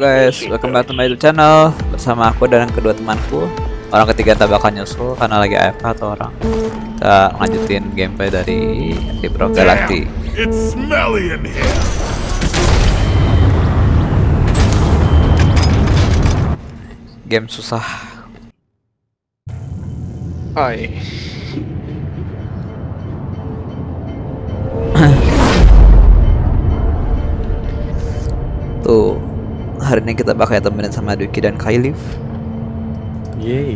guys, welcome back to my YouTube channel. Bersama aku dan kedua temanku. Orang ketiga tak bakal nyusul karena lagi AFK atau orang. Kita lanjutin gameplay dari in here. Game susah. Hai. Tuh Hari ini kita bakal temenin sama Duki dan Kailif Yeay.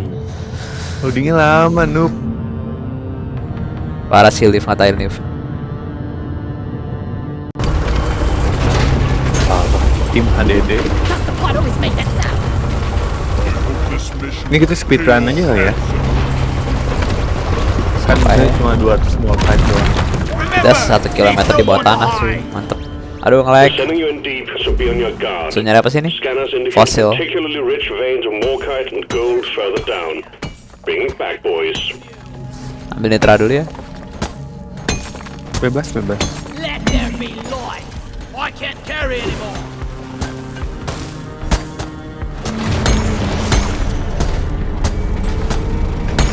Loadingnya lama, noob. Para si Liv ngatain Liv Tim HDD. Ini kita speedrun aja kali ya. Kan kita ya? cuma 200 small fight doang. Das satu kilometer di bawah tanah cuy Mantep Aduh nge-lag so nyari apa sih ini? Boys. Ambil nitra dulu ya Bebas, bebas.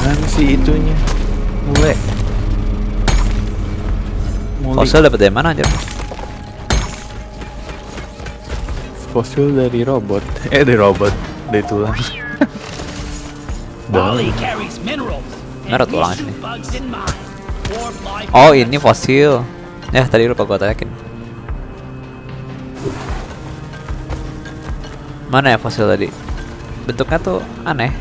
Mana sih itunya? Mulai. Mulai. Fosil dapet dari mana anjir? Fosil dari robot. Eh, dari robot. Dari tulang. We tulang life Oh ini fosil Ya tadi lupa gua tayakin Mana ya fosil tadi? Bentuknya tuh aneh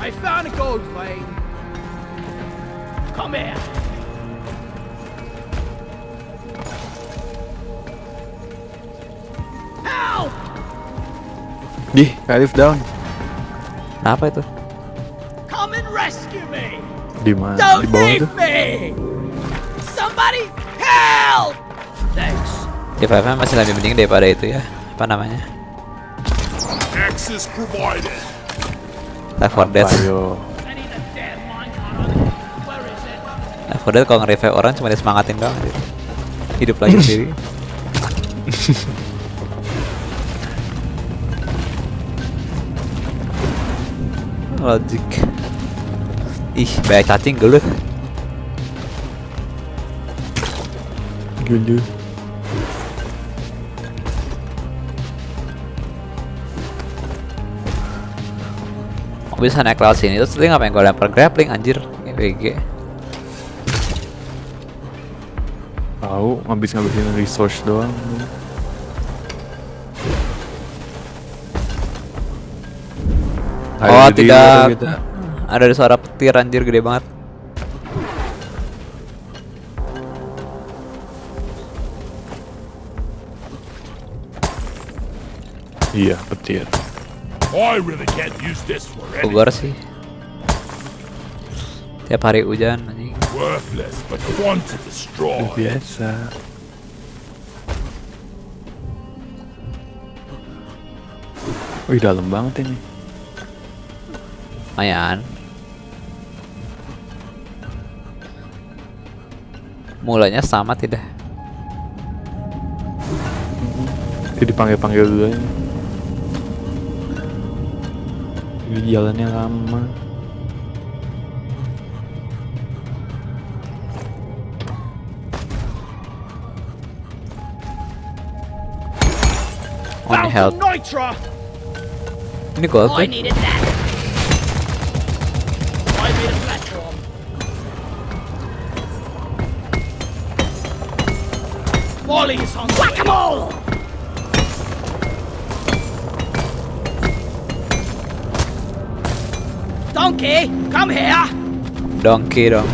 I found a gold vein. Come here. Help! Dih, Kalif down. Kenapa itu? Come and rescue me! Di mana? Don't Di bawah leave tuh. me! Somebody help! Thanks. Di FFM masih lebih mending daripada itu ya Apa namanya? access provided. Left 4 Dead? Left 4 Dead kalau nge-revive orang cuma disemangatin doang anjir. Hidup lagi sendiri Logik Ih, banyak cacing gelut Gulu. Kok bisa naik lewat sini. Terus tadi ngapain gue lempar grappling anjir? GG Tahu, ngabis ngabisin resource doang. Oh tidak kita. Ada suara petir anjir gede banget Iya, petir. Bogor sih Tiap hari hujan anjing worthless, but fun to destroy. Biasa. Wih, dalam banget ini. Lumayan Mulanya sama tidak Ini dipanggil-panggil dulu aja. Ini jalannya lama. On Found health! Ini gold made a platform. Molly's on whack-a-mole! Donkey, come here! Donkey dong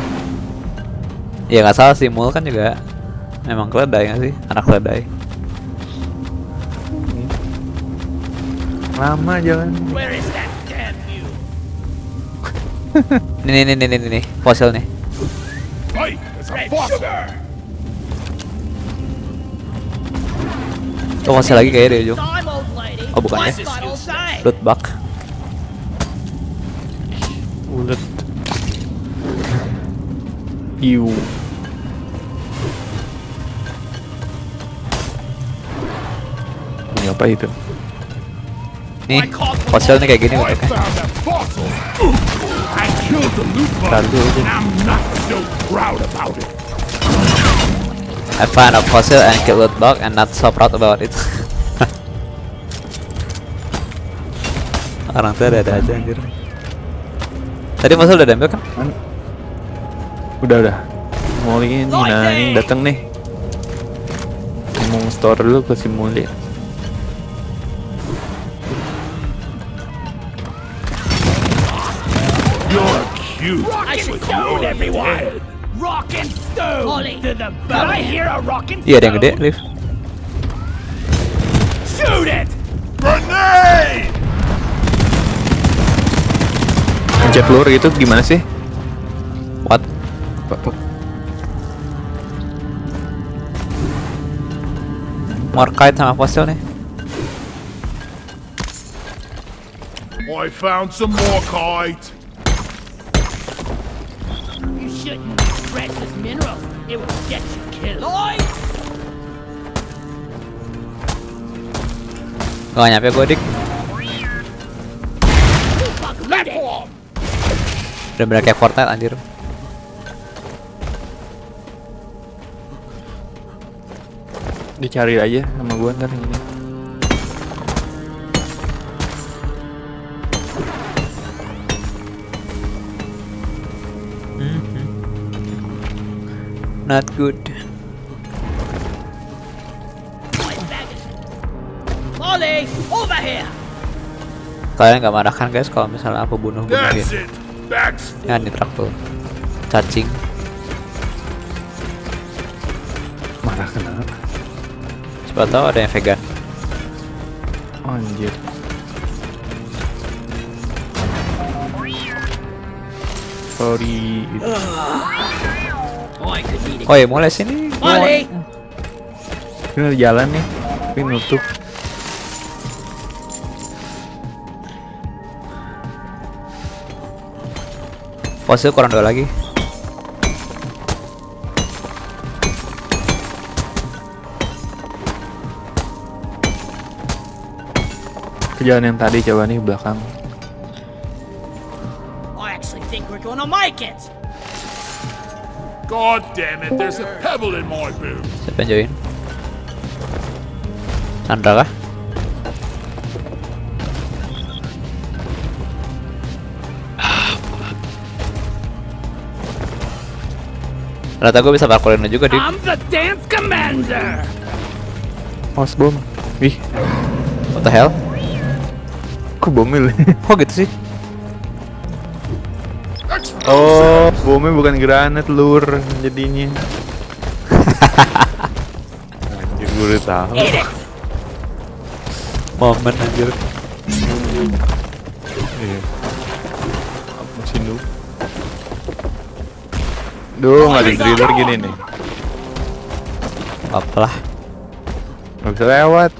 Ya nggak salah sih Mul kan juga Memang keledai nggak sih? Anak keledai Lama jalan. Where is that damn view? Nih nih nih nih nih, nih. Fosil nih! Tuh fosil lagi kayaknya Time, old lady. Oh, bukan ya? Loot bug Ulet. Iu. Punya Apa itu? Nih, fosil nih kayak gini bentuknya. Killed the loot bug, Lalu aja. and I'm not so proud about it. I found a fossil and killed loot bug and not so proud about it. Orang tuh ada-ada aja anjir. Tadi fosil udah diambil kan? Udah udah. Mau ini nah ini datang nih. Mau store dulu ke si Muli. Cute. I should shoot everyone. head. Rock and stone Ollie. to the Did I hear a rock and Iya ada yang gede, Liv. Shoot it! Grenade! Pencet telur gitu gimana sih? What? More kite sama fosil nih. I found some more kite. Shouldn't precious minerals. It will get you killed. Lloyd! Gak nyampe gue dik. It! Bener-bener kayak Fortnite anjir. Dicari aja sama gua ntar ini. Not good. Over here! Kalian gak marah kan guys kalau misalnya aku bunuh full. Ya nitrak tuh. Cacing. Marah kenapa? Siapa tahu ada yang vegan. Anjir. Sorry. Oh, Oh ya mulai sini. Ollie! Ini jalan nih. Tapi nutup. Fosil kurang dua lagi. Ke jalan yang tadi coba nih belakang. I actually think we're gonna make it! God damn it, there's a pebble in my boot. Siapa yang join? Sandra kah? Ternyata gue bisa parkourin lu juga, Dik. I'm the dance commander! Os bom. Wih, What the hell? kok bomnya lu? Kok gitu sih? Oh, bomnya bukan granat lur jadinya. Anjir gue udah tahu. Momen anjir. Iya. Masih noob. Duh, nggak ada driller gini nih. Apalah. Nggak bisa lewat.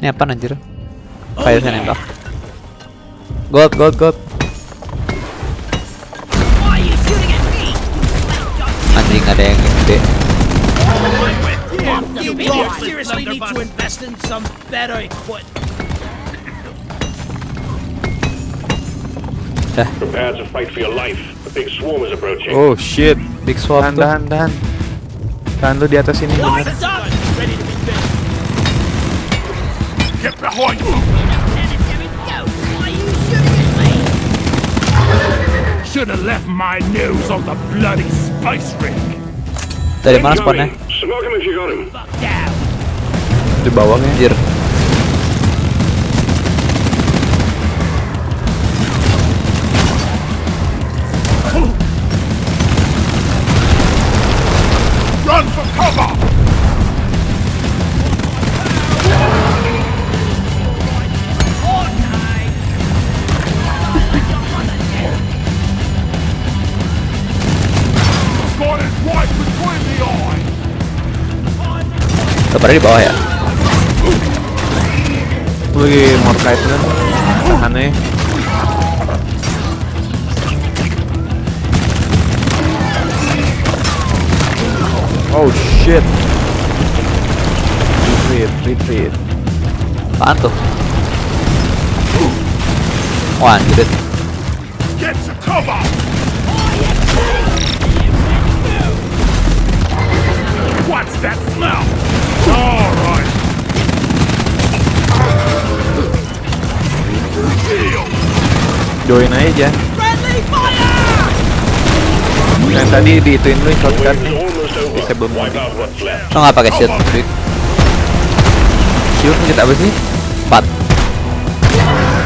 Ini apa anjir? Kayak saya nembak. Gold, gold, gold. Ada yang gede. You seriously need to invest in some better equipment. Prepare to fight for your life. A big swarm is approaching. Oh shit. big swap Tahan, tuh. tahan, tahan. Tahan lu di atas ini Lloyd, bener. Ready to be. Get behind me. Sanitary go! Why are you shooting at me? Should have left my nose on the bloody spice ring. Dari mana spawnnya? Incoming. Smoke him Pada di bawah ya. Lagi more kite kan? Tahannya. Oh shit. retreat, retreat. Apaan tuh? Wah, anjir. Get to cover! What's that Join aja. Yang tadi diituin lu out what's left. Lo nggak pakai shield, Dik? Shield kita apa sih? 4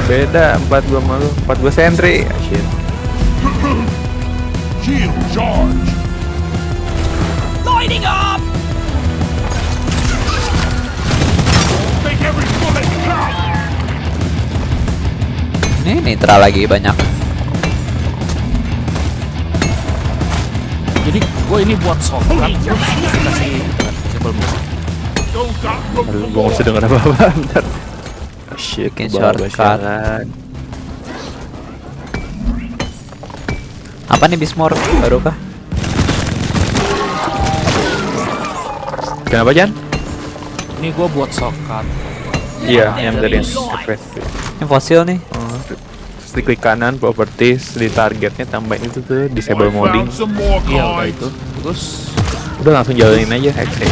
Beda 4 gua malu. 4 gua sentry. Ah, shit. Shield charge! Lighting up! Ini nitra lagi banyak. Jadi gue ini buat shortcut terus kasih Aduh, more. nggak usah denger apa-apa. Bentar. Shit, Bikin shortcut. Apa nih Bismor? Baru kah? Kenapa Jan? Ini gue buat shortcut. Iya, yang dari. Ini fosil nih. Terus diklik kanan properties di targetnya tambahin itu tuh disable modding. Iya udah itu. Terus Udah langsung jalanin aja X-ray.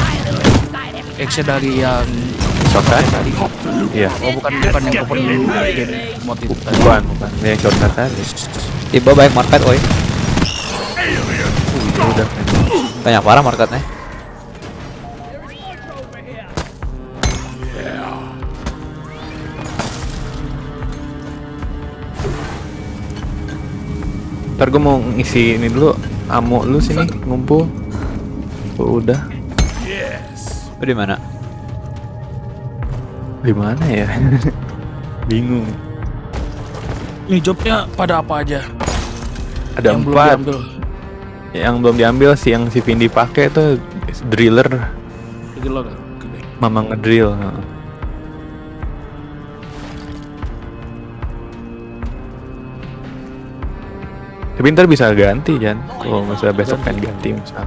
X dari yang Shortcut? tadi. Iya. Oh bukan bukan yang open mode itu tadi. Bukan, bukan. Ini yang shortcut tadi. Tiba banyak market, woi. Udah. Banyak parah marketnya. Ntar gue mau ngisi ini dulu Amo lu sini ngumpul Oh, udah Yes. Lu di mana? di mana ya? Bingung. Ini jobnya pada apa aja? Ada yang belum empat. diambil. Yang belum diambil sih yang si Vindi pakai tuh driller, mama ngedrill. Tapi ntar bisa ganti kan, kalau misalnya besok kan ganti misal.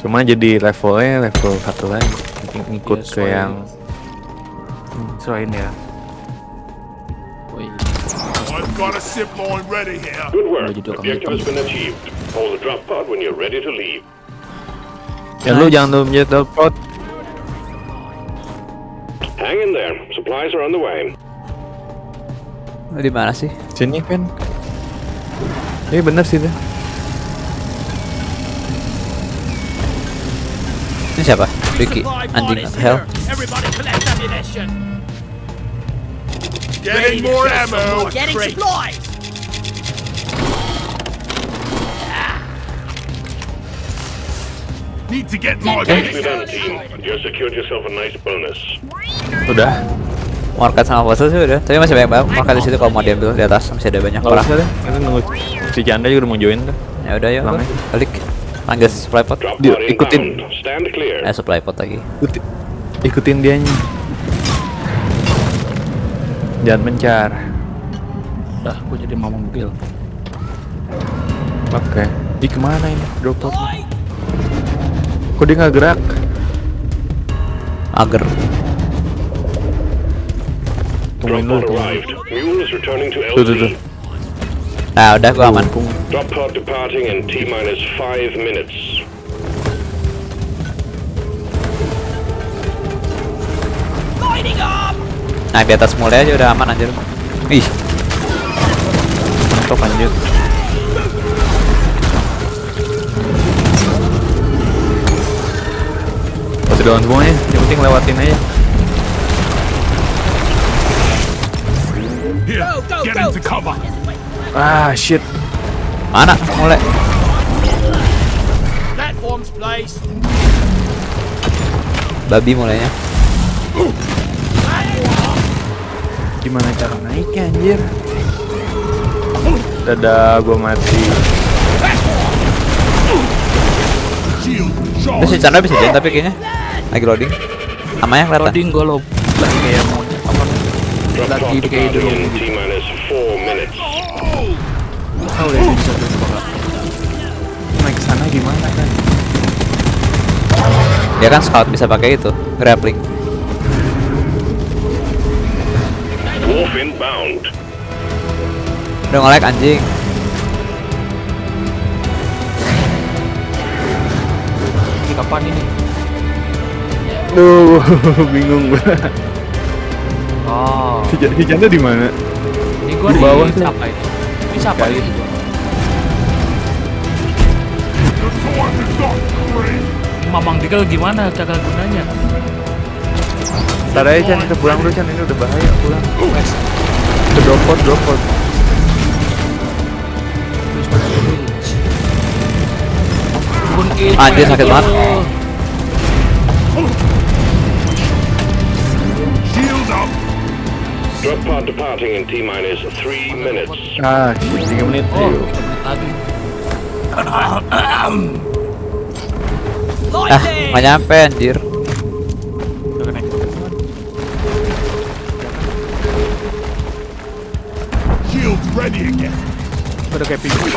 Cuma jadi levelnya level satu lagi, ngikut Iya, ke yang Serain ya. Woi. I've got a zip line ready here. Good work. Udah jadi orang Objective hitam. has been achieved. Hold the drop pod when you're ready to leave. Ya lu jangan lupa menjadi teleport. Hang in there. Supplies are on the way. Di mana sih? Sini kan. Iya bener sih tuh. Ini siapa? Ricky. Anjing is atau hell? Getting more ammo. Getting supplies. Need to get more. You secured yourself a nice bonus. Udah. Market sama fosil sih udah. Tapi masih banyak banget market di situ kalau mau diambil di atas masih ada banyak orang. deh. Itu nunggu si Chandra juga udah mau join tuh. Ya udah aja. balik. Panggil supply pot. Dia- pod ikutin. inbound. Stand clear. Eh supply pot lagi. Ikuti- ikutin dianya. Jangan mencar. Udah, gue jadi mau mobil. Oke. Di ke mana ini? Drop pod. Kok dia nggak gerak? Ager. Drop Tungguin dulu. tungguin. arrived. Mule is returning to Tuh tuh tuh. Nah udah gua aman. Tunggu. Drop pod departing in T minus five minutes. Lighting up. Nah di atas mulai aja udah aman anjir. Ih, Mantap anjir. Masih doang semuanya, yang penting lewatin aja. Here, Go, go, get into cover. Ah shit. mana? Mulai. Babi mulainya. Gimana cara naiknya anjir? Dadah, gua mati. Charge. Chandra bisa jalan tapi kayaknya lagi loading. Namanya kelihatan. Loading gue lo lagi kayak mau apa? Lagi kayak dulu. in T minus four minutes. Tahu deh bisa tuh Naik ke sana gimana kan? Dia kan scout bisa pakai itu, grappling. Dwarf inbound. Udah nge-lag anjing. Ini kapan ini? Duh, bingung gua. Oh, Janda di mana? ini gua Di di bawah tuh. siapa ini? Ini siapa ini? Mamang Digel gimana cara gunanya? Ntar aja Chan, kita pulang dulu Chan, ini udah bahaya pulang. Wes, Ke dropot, dropot. Anjir, sakit itu. banget. Shield up. Drop pod departing in T minus three minutes. Ah, 3 menit. Oh, yuk. lagi. Ah, nggak nyampe anjir. Ready again. Udah kayak pinggir.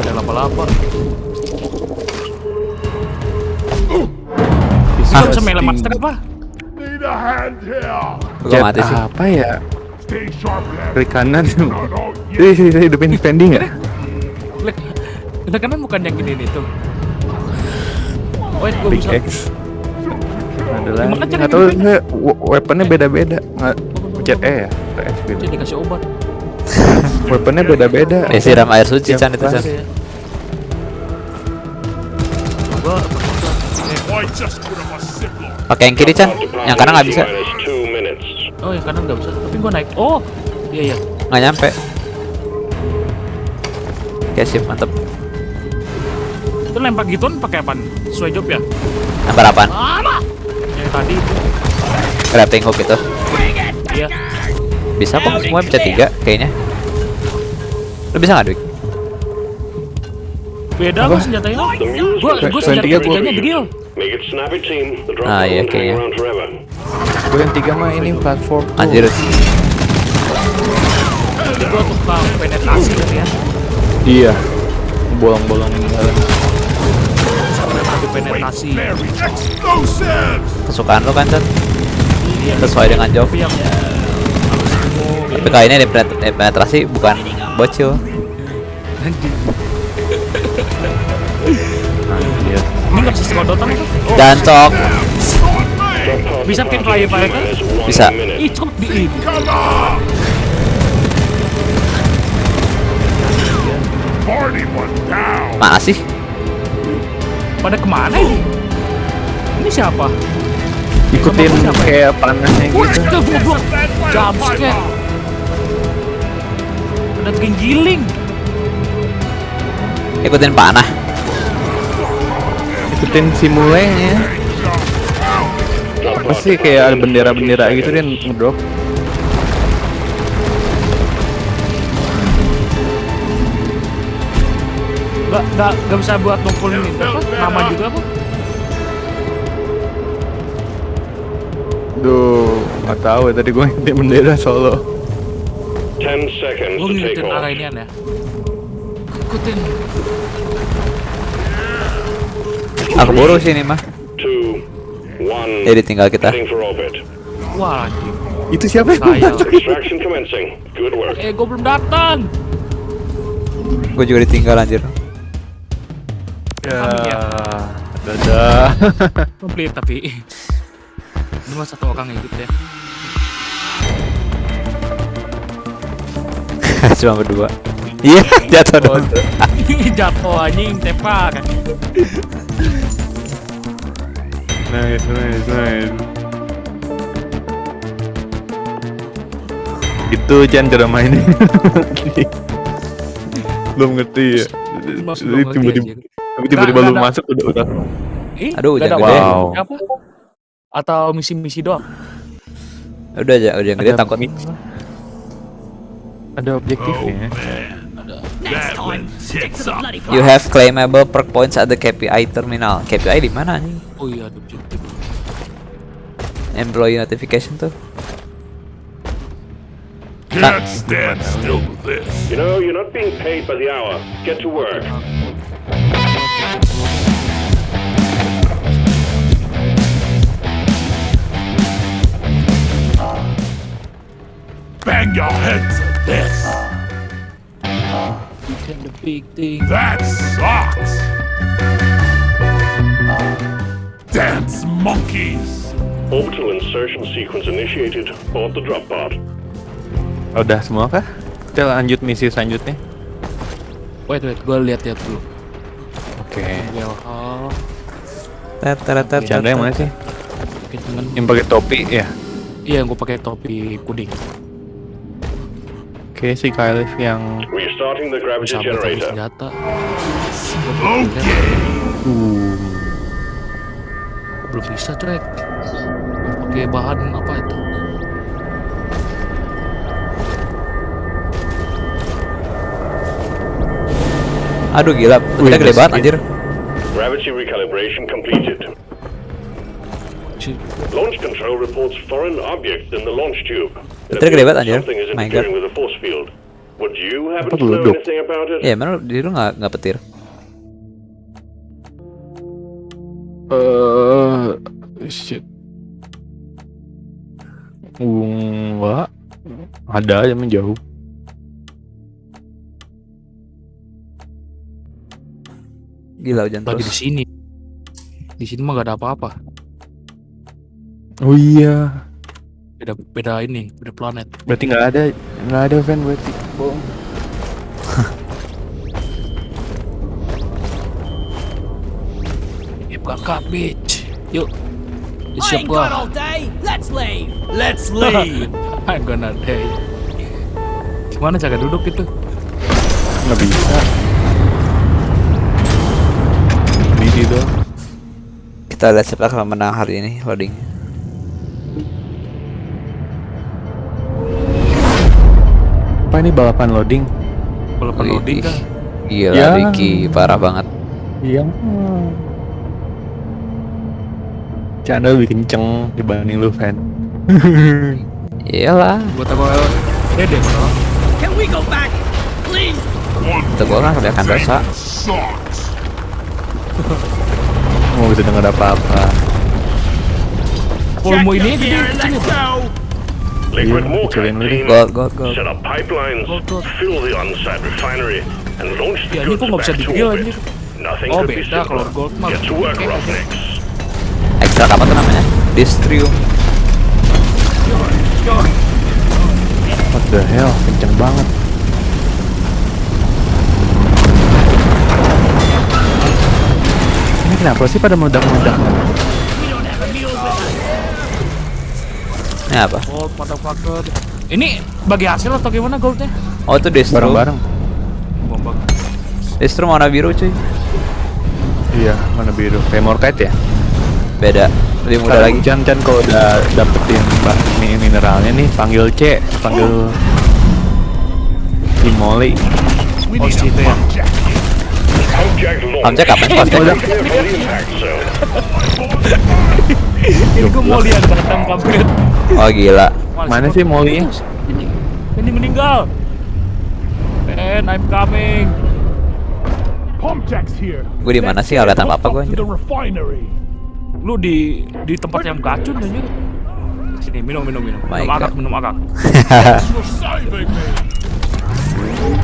Udah lapa-lapa. Bisa sting. master apa? Need a hand here. Gua Jet mati sih. apa ya? Klik kanan. Yet. Sini, hidupin pending ya? Lek, udah kanan bukan yang gini nih tuh. Wait, gua Big bisa. X. Ada lagi. Nggak tahu weaponnya beda-beda. Nggak, pencet E ya? Atau gitu. Dikasih obat. Weaponnya beda-beda. Ya siram air suci Chan itu Chan. Pakai yang kiri Chan, yang kanan nggak bisa. Oh, yang kanan nggak bisa. Tapi gua naik. Oh, iya iya. Nggak nyampe. Oke sip mantep. Itu lempar gituan pakai apa? Sesuai job ya? Nomor apaan? Yang tadi itu. Grappling hook itu. Iya. Bisa kok semua bisa tiga kayaknya. Lu bisa nggak Dwik? Beda gua senjatanya. Gua Selain senjata tiganya drill. Make it snappy, team. The drop Ah, iya, kayaknya. Gue yang tiga mah ini platform. tuh. Anjir. Jadi gua tukang penetrasi kan ya. Iya. Bolong-bolong jalan. Sampai penetrasi. Kesukaan lu kan Chan? Sesuai dengan job. Tapi kali ini penetrasi bukan bocil. Anjir. ini nggak bisa sekodotan itu. Jancok. Bisa bikin minus one Bisa. Ih, cok di ini. Come on. Party one down. Mana sih? Pada ke mana ini? Ini siapa? Ikutin kayak panahnya gitu. Jumpscare. Ada giling. Ikutin panah. Ikutin si mulainya. Apa sih kayak ada bendera-bendera gitu dia ngedrop. Gak, gak, gak bisa buat ngumpulin ini apa? Nama juga apa? Duh, nggak tahu ya tadi gue ngikutin bendera solo. Ten seconds Gue to take arah inian ya. Ikutin. Aku buru sih ini mah. Two. Jadi tinggal kita. Wah, anjing. Itu siapa yang. Eh, gue belum datang. Gue juga ditinggal anjir. Ya, Kami ya. dadah. Komplit tapi. Cuma satu orang yang ikut ya. Cuma berdua. Iya, jatuh dong. Jatuh anjing, tepar. Nice, nice, nice. Itu Chan cara mainnya. Belum ngerti ya. Jadi tiba-tiba Nggak, lu masuk udah udah. Eh, Aduh, hujan gede. apa- Wow. Apa? Atau misi-misi doang? Udah aja, udah gede Ada takut. Ada objektifnya. next time. Stick to the bloody. You have claimable perk points at the KPI terminal. KPI di mana nih? Oh iya, Employee notification tuh. Can't ah. stand still with this. You know, you're not being paid by the hour. Get to work. Bang your heads at this! Weekend the big thing. That sucks. Dance monkeys. Orbital insertion sequence initiated. Board the drop pod. Udah semua kah? Kita lanjut misi selanjutnya. Wait wait, gue lihat-lihat dulu. Oke. Oh, Tet, tet, tet, yang mana sih? Yang pakai topi ya. iya gue pakai topi kuning. Oke si Kylif yang Restarting the gravity Sampai topi generator. senjata. Okay. Belum bisa track. Pakai bahan apa itu? Aduh gila, kita gede banget anjir. Gravity recalibration completed. Launch control reports foreign objects in the launch tube. It Betul gede banget, anjir. My God. with the force field. Would you happen Apa to know anything about it? Ya, mana di lu nggak nggak petir. Eh, shit. Enggak. Ada aja menjauh. Gila hujan Lagi di terus. sini. Di sini mah gak ada apa-apa. Oh iya. Beda beda ini, beda planet. Berarti nggak ada nggak ada fan berarti. Bohong. Ya berangkat, bitch. Yuk. I siap gua. all day. Let's leave. Let's leave. I'm gonna die. Gimana cara duduk itu? Nggak bisa. Di situ. Kita lihat siapa yang menang hari ini loading. Apa ini balapan loading? Balapan loading kan? Gila, Ya. Ricky parah banget. Iya. Chandra lebih kenceng dibanding lu fan. Iyalah, Gua tahu dede bro. Can we go back? Please. Itu gua kan kebanyakan dosa. Mau bisa denger apa-apa. Volume ini gede. Liquid deh. team. Gold, gold, gold. Set up pipelines, Gold, gold. fill the on-site refinery, and launch the Ya ini goods kok nggak bisa back to orbit. Nothing Oh could be beda kalau simpler. gold mah. Get to work. Roughnecks. Ekstra apa tuh namanya? Distrium. What the hell? Kenceng banget. Ini kenapa sih pada meledak-meledak? Ini apa? Gold motherfucker. Ini bagi hasil atau gimana goldnya? Oh itu distro. Bareng-bareng. Distro warna biru cuy. Iya, mana biru? Kayak Morkite ya? Beda. Lebih muda lagi. Chan Chan kalau udah dapetin bah ini mineralnya nih, panggil C, panggil Himoli. We Oh, need situ a ya. Objek kapan zone. Ini gua mau lihat datang kampret. Oh gila. Mana sih Molly-nya? Ini, ini meninggal. And I'm coming. Gue di mana sih? Kelihatan apa-apa gue anjir. Lu di di tempat yang gacun aja. Sini minum minum minum. My minum agak minum agak.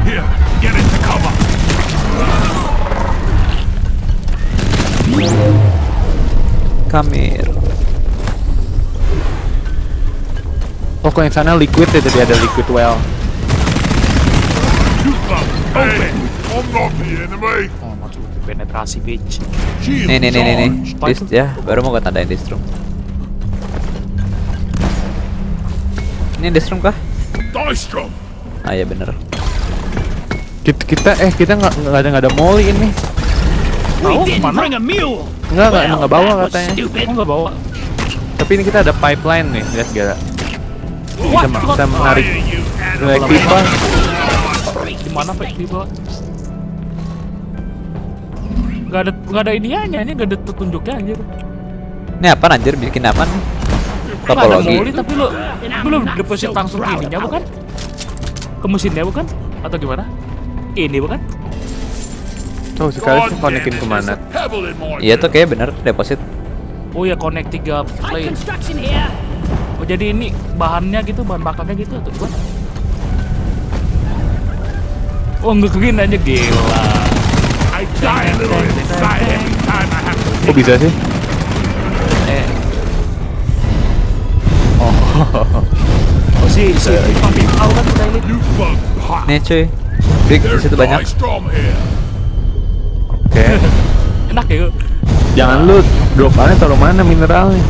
Here, get into cover. Kamir. Oh, kok yang sana liquid ya tadi ada liquid well. Shoot them. Open. I'm not the enemy. Oh, penetrasi bitch. Nih nih nih nih nih. Itu? ya, baru mau gue tandain distro. Ini distro kah? Dystrom. Ah iya bener. Kita, kita eh kita nggak nggak ada nggak ada Molly ini. We Oh, didn't mana? bring a mule. Nggak bawa katanya. stupid. Oh nggak bawa. Tapi ini kita ada pipeline nih, lihat gak? What? Bisa, bisa menarik naik pipa. Di mana pak tiba? Gak ada gak ada iniannya, ini gak ada petunjuknya anjir. Ini apa anjir? Bikin apa nih? Gak ada Topologi. moli tapi lu tapi lu deposit langsung ininya bukan? Ke mesinnya bukan? Atau gimana? Ini bukan? Tuh sekali God tuh konekin ke mana? Iya tuh kayak bener deposit. Oh ya connect tiga here. Oh jadi ini bahannya gitu, bahan bakarnya gitu atau gimana? Oh ngegin aja gila. Kok bisa sih? Eh, Oh si si Papi tahu kan kita ini. nih cuy. Big situ banyak. Enak ya. Jangan lu drop aja taruh mana mineralnya.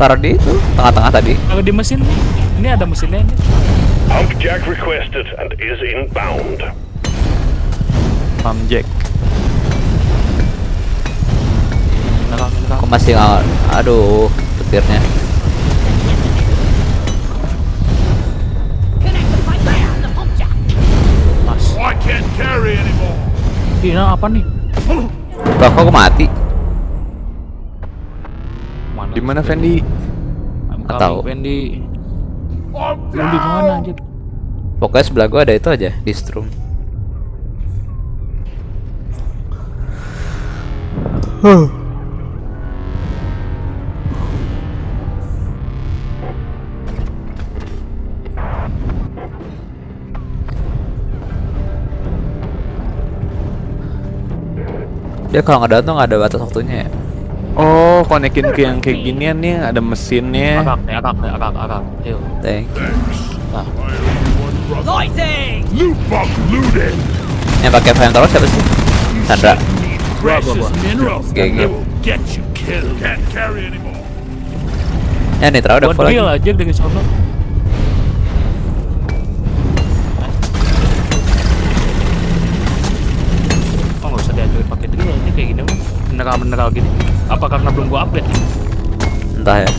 Taruh di itu tengah-tengah tadi. Kalau di mesin nih, ini ada mesinnya ini. Pump jack requested and is inbound. Pump jack. Mineral mineral. Aku masih. Aduh, petirnya. Connect the pipe and the pump jack. Mas. Oh, I can't carry anymore. Ini apa nih? Loh, kok aku mati? Mana? Di mana Fendi? I'm Nggak coming, tahu. Wendy. I'm Lu di mana anjir? Pokoknya sebelah gua ada itu aja di strum. Dia kalau nggak tuh nggak ada batas waktunya ya. Oh, konekin ke yang kayak ginian nih, ada mesinnya. Akak nih, akak nih, akak, akak. Ayo. Thank you. Brother. Lighting! Loot bug looted. Yang pakai flamethrower siapa sih? Sandra. GG. Ya Nitra udah Buat full lagi. aja sono. Mineral-mineral gini. Apa karena belum gua upgrade? Entah ya.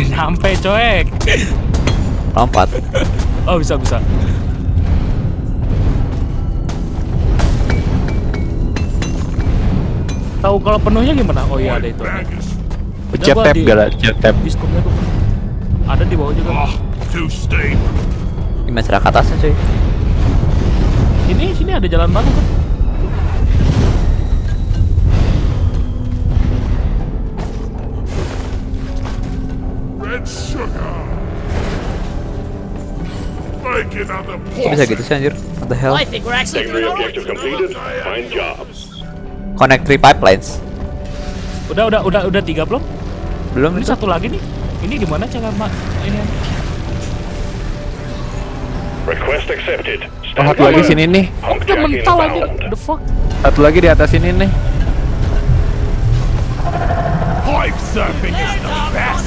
Nyampe coek. Lompat. Oh bisa bisa. Tahu kalau penuhnya gimana? Oh iya ada itu. Pencet tab di- gak pencet tab. Di scope-nya tuh. Ada di bawah juga. oh, cara ke atasnya cuy? Ini sini ada jalan baru kan? Kok bisa gitu sih anjir? What the hell? Secondary objective completed. Fine job. Connect three pipelines. Udah udah udah udah tiga belum? Belum Ini satu lagi nih. Ini gimana cara mak ini? Request accepted. Oh, Stand satu lagi sini nih. Pump Udah mental aja. The fuck? Satu lagi di atas ini nih. pipe surfing is the best.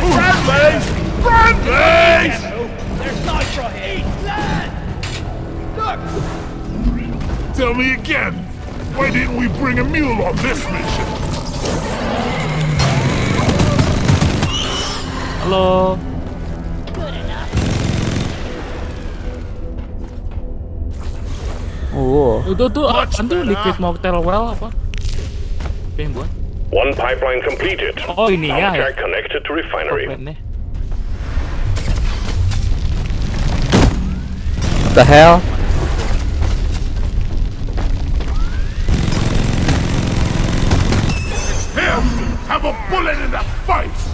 Bradley's! Bradley's! There's nitro here. Tell me again. Why didn't we bring a mule on this mission? Halo. Wow. Itu tuh Much apaan tuh better. liquid motel well apa? Apa yang buat? One pipeline completed. Oh ini ya Pump connected to refinery. Pipeline-nya. The hell? Him! Have a bullet in the face!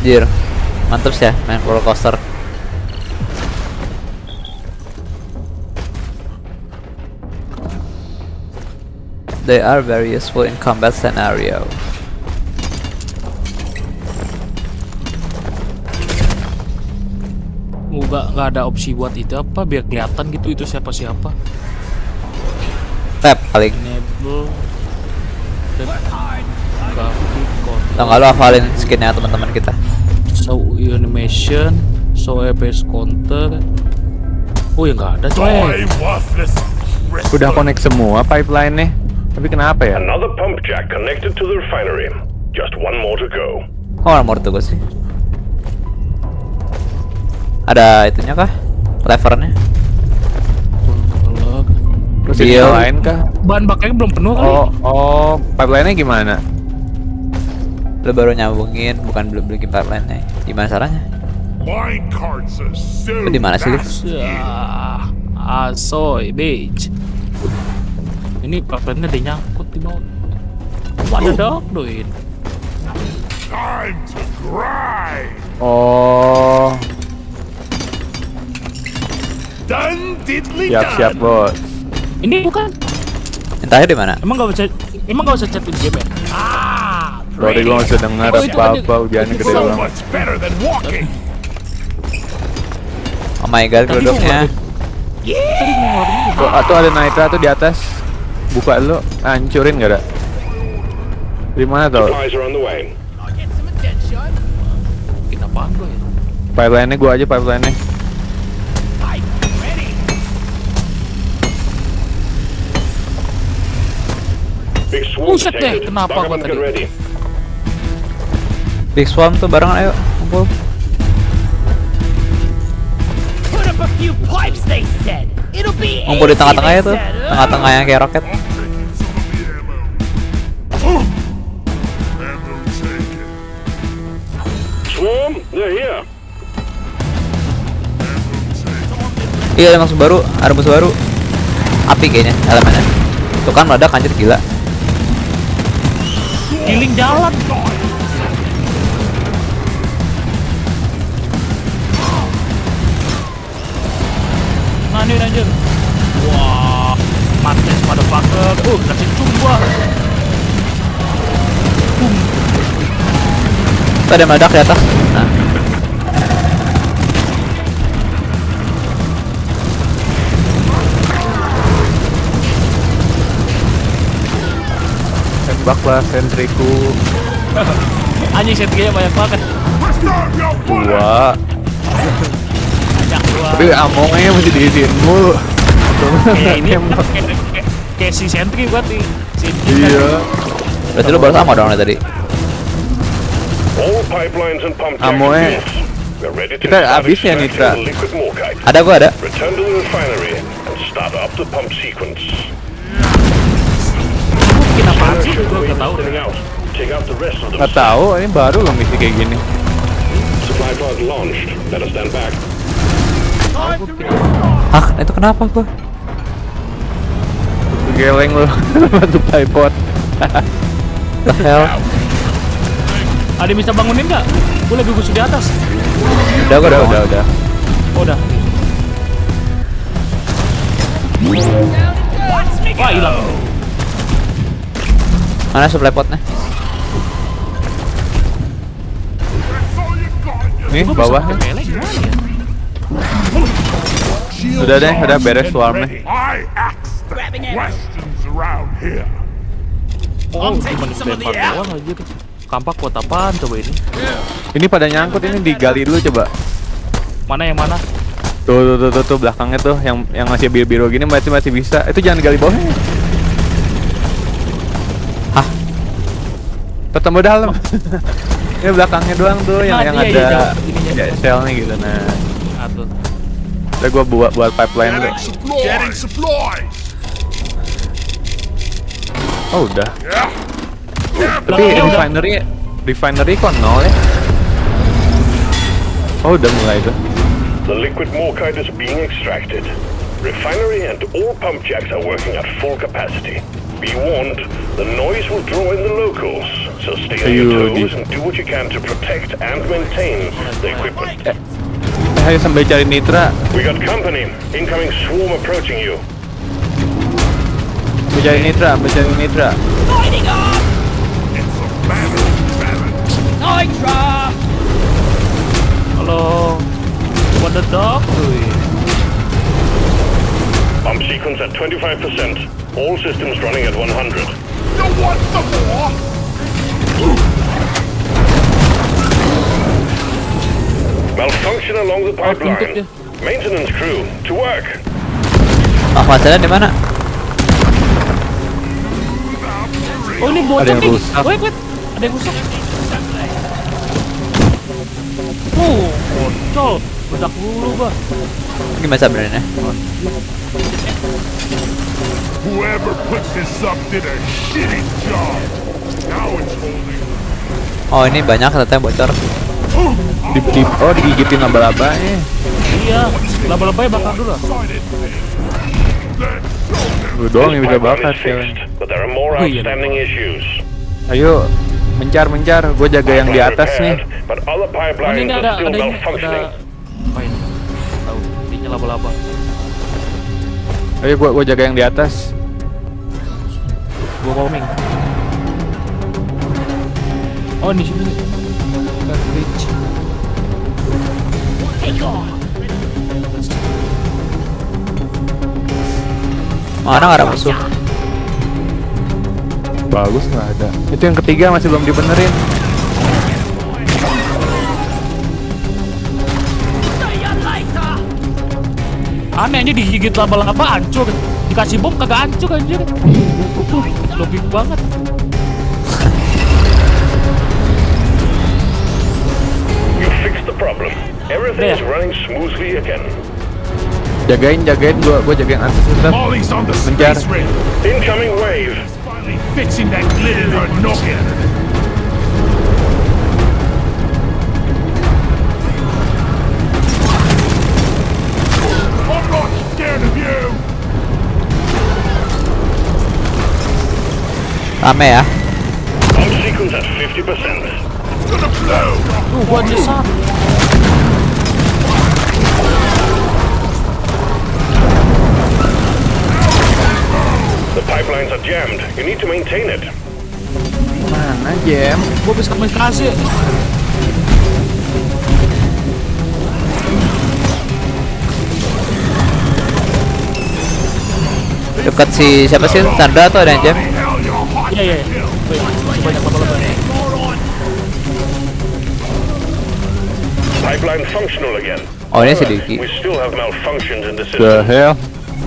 Jir. Mantap sih ya main roller coaster. They are very useful in combat scenario. Nggak nggak ada opsi buat itu apa biar kelihatan gitu itu siapa siapa. Tap paling. Enable. Tau nggak lu hafalin skinnya teman-teman kita? show animation, show FPS counter. Oh ya nggak ada coy. Udah connect semua pipeline-nya. Tapi kenapa ya? Another pump jack connected to the refinery. Just one more to go. Kok armor tuh gue sih? Ada itunya kah? Levernya? Terus Iya. lain kah? bahan bakarnya belum penuh kali. Oh, oh, pipeline-nya gimana? Lu baru nyambungin, bukan belum bikin pipeline-nya. Gimana caranya? Lu di mana sih, nasty. Ya, asoy, bitch. Ini pipeline-nya ada nyangkut di bawah. What the dog doing? Time to grind. Oh, Diddly siap-siap done. bos. Ini bukan. Entahnya di mana? Emang gak bisa emang gak usah chatin game ya? Ah, Sorry gue gak bisa denger Oh, apa-apa hujannya gede So banget. Oh my god, juga. Tuh, atau ada Nitra tuh di atas. Buka dulu, hancurin gak ada? Di mana tuh? Ya? Pipeline-nya gua aja pipeline-nya. Buset deh, kenapa gua tadi? Big Swarm tuh barengan ayo kumpul. Ngumpul di tengah-tengah ya tuh. Tengah-tengah yang kayak roket. Swarm, they're here. Iya ada musuh baru, ada musuh baru. Api kayaknya elemennya. Tuh kan meledak anjir gila. Giling jalan. Ini anjir. Wah, mates motherfucker. Uh, kasih. Tuh ada meledak di atas. Nah, Tembaklah sentriku. Anjing setnya banyak banget. Dua. Banyak gua. Tapi amonya masih diisiin mulu. Kayak ini kayak, si sentri buat nih. Si Iya. berarti lu baru sama dong tadi. All pipelines and pump jacks Amo eh. loose. Tahu. Nggak tahu, ini baru loh misi kayak gini. Supply pod launched. Better stand back. Hah, itu kenapa gua? Geleng loh, bantu tripod. The hell? Ada yang bisa bangunin nggak? Gue lagi gusur di atas. Udah gua Udah, udah udah, udah. Oh, udah. Wah hilang. Mana supply potnya? Nih gimana ya? Shields Udah deh, udah beres swarmnya. Oh, cuma dilempar doang aja. Kampak buat apaan coba ini? Ini pada nyangkut ini digali dulu coba. Mana yang mana? Tuh, tuh, tuh, tuh, tuh belakangnya tuh yang yang masih biru-biru gini masih masih bisa. Itu jangan gali bawahnya. Ketemu dalam. ini belakangnya doang tuh yang Nah, yang iya, iya, ada jauh. Ininya. ya, shellnya gitu. Nah, udah gua buat buat pipeline supplies. Oh udah. Yeah. Tapi refinery refinery kok nol ya? Oh udah mulai tuh. The liquid morkite is being extracted. Refinery and all pump jacks are working at full capacity. Be warned, the noise will draw in the locals, so stay on your toes and do what you can to protect and maintain the equipment. Eh, ayo sambil cari nitra, We got company. Incoming swarm approaching you. sambil cari nitra, sambil cari nitra. Lighting up! It's a matter of balance. Nitra! Halo. What the dog? Wih. Pump sequence at 25%. All systems running at 100. You want some more? Malfunction along the pipeline. Maintenance crew, to work. Ah, masalahnya di mana? Oh ini bocor nih. rusak. Wait, wait. Ada yang rusak. Oh, bocor. Bedak dulu gua. Gimana sebenarnya? Whoever put this up did a shitty job. Now it's holding. Oh ini banyak ternyata yang bocor. Di, di, oh digigitin laba-labanya. Iya, laba-labanya bakar dulu. Gue doang yang bisa bakar more Oh, iya. Ayo, Mencar mencar, gue jaga yang di atas nih. Oh, ini ada ada ini ada apa ini? Tahu, ininya laba-laba. Ayo gua gua jaga yang di atas. Gua roaming. Oh, di sini. Back bridge. Take off. Mana nggak ada musuh? Bagus nggak ada. Itu yang ketiga masih belum dibenerin. Aneh aja digigit laba-laba hancur. Dikasih bom kagak hancur anjir. Logik banget. You fixed the problem. Everything is There. running smoothly again. Jagain jagain gua gua jaga yang atas bentar. Menjar. Incoming wave. Finally fixing that her noggin. Rame ya. Pump sequence at 50%. It's gonna blow. Tuh, gua nyesat. The pipelines are jammed. You need to maintain it. Mana jam? Gua bisa komunikasi. Dekat si siapa sih? Sandra atau ada yang jam? Hell, you're hot. Iya, iya. iya. Wait, masih banyak. Pipeline functional again. Oh ini si However, We still have malfunctions in the The system. hell?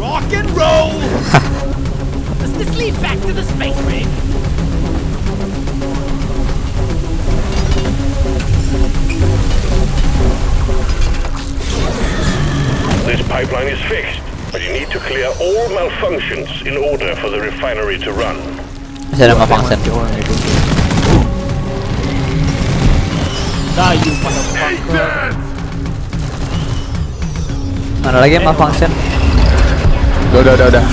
Rock and roll. Does this lead back to the space rig? This pipeline is fixed, but you need to clear all malfunctions in order for the refinery to run. Masih ada you motherfucker. Mana lagi yang malfunction? Udah udah udah udah.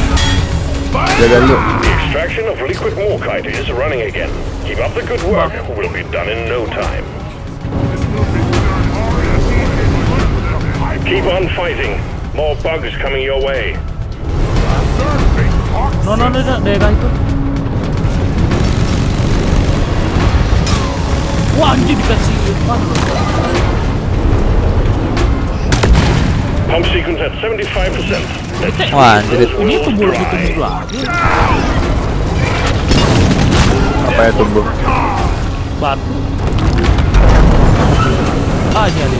Jaga dulu. Extraction of liquid morkite is running again. Keep up the good work. We'll be done in no time. Keep on fighting. More bugs coming your way. No, no, no, no, itu. Wah, anjir dikasih? Pump sequence at 75%. Let's Wah, anjir. those Ini tumbuh dry. tumbuh lagi. Apa ya tumbuh? Batu. Ah, ini ada.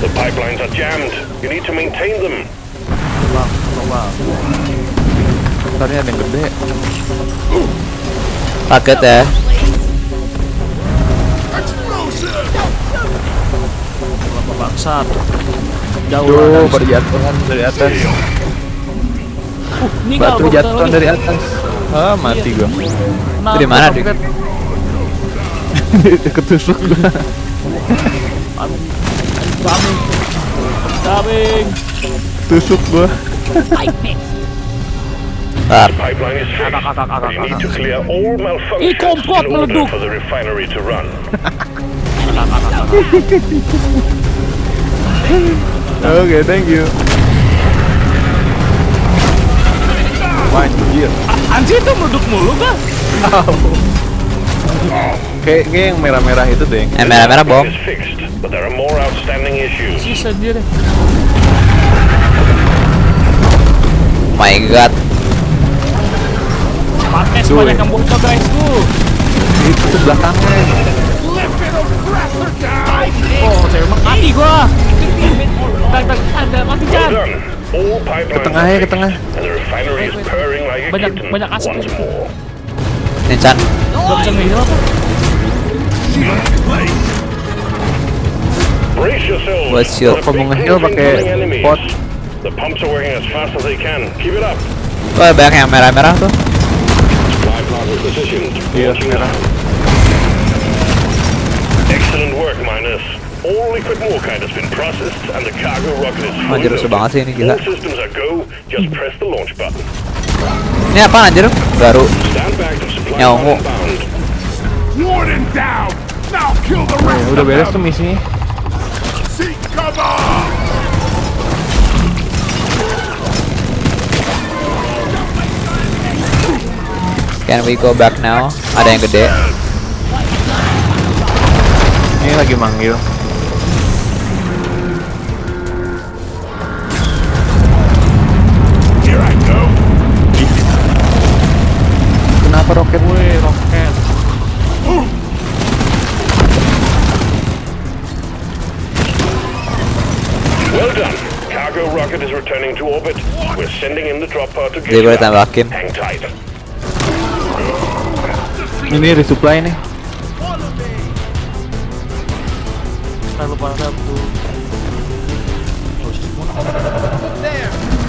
The pipelines are jammed. You need to maintain them. Bang. Ntar ini ada yang gede. Kaget ya. Bangsat. Jauh lah. baru jatuhan dari atas. Uh, ini Batu jatuhan dari atas. Ah, mati gua. Nah, di mana, Dik? Ketusuk gua. Coming. Coming. Tusuk gua. I fixed. Bentar. Pipeline is fixed. Akak, akak, akak, You need akak. to clear all malfunctions Ih, komplot in order meleduk. Oke, thank you. Wah, anjir. Anjir itu meleduk mulu kan? Kayak kayak yang merah-merah itu deh. Eh merah-merah bom. is fixed, but there are more outstanding issues. Sis anjir. My God. Pakai Tuh, banyak ya. yang bocor guys tuh. Itu belakangnya. Oh, saya emang mati gua. Tak tak ada mati pipelines tengah ya, ke tengah. Banyak- banyak asap more. Nincan. Gak bisa. Buat shield. Kalau mau nge-heal pakai pot. Wah banyak yang merah-merah tuh. Iya, merah. Excellent work, miners. All liquid morkite has been processed and the cargo rocket is fully Anjir rusuh banget sih ini gila. All systems are go. Just press the launch button. Ini apa anjir? Baru. Ya, the Ya, rest udah of beres tuh them! misinya. Can we go back now? Ada yang gede. Ini lagi manggil. Returning to orbit. We're sending in the drop pod to get Jadi you boleh. Hang tight. Ini resupply nih.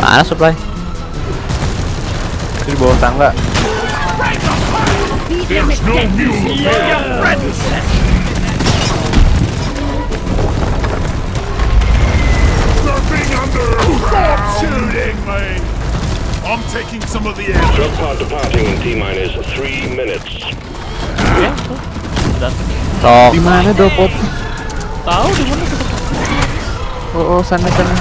Mana supply? Di bawah tangga. There's no mule Stop shooting me! I'm taking some of the air. Drop pod departing in T-minus three minutes. Ya. Di mana dopot? Tahu di mana tuh? Oh, oh sana sana.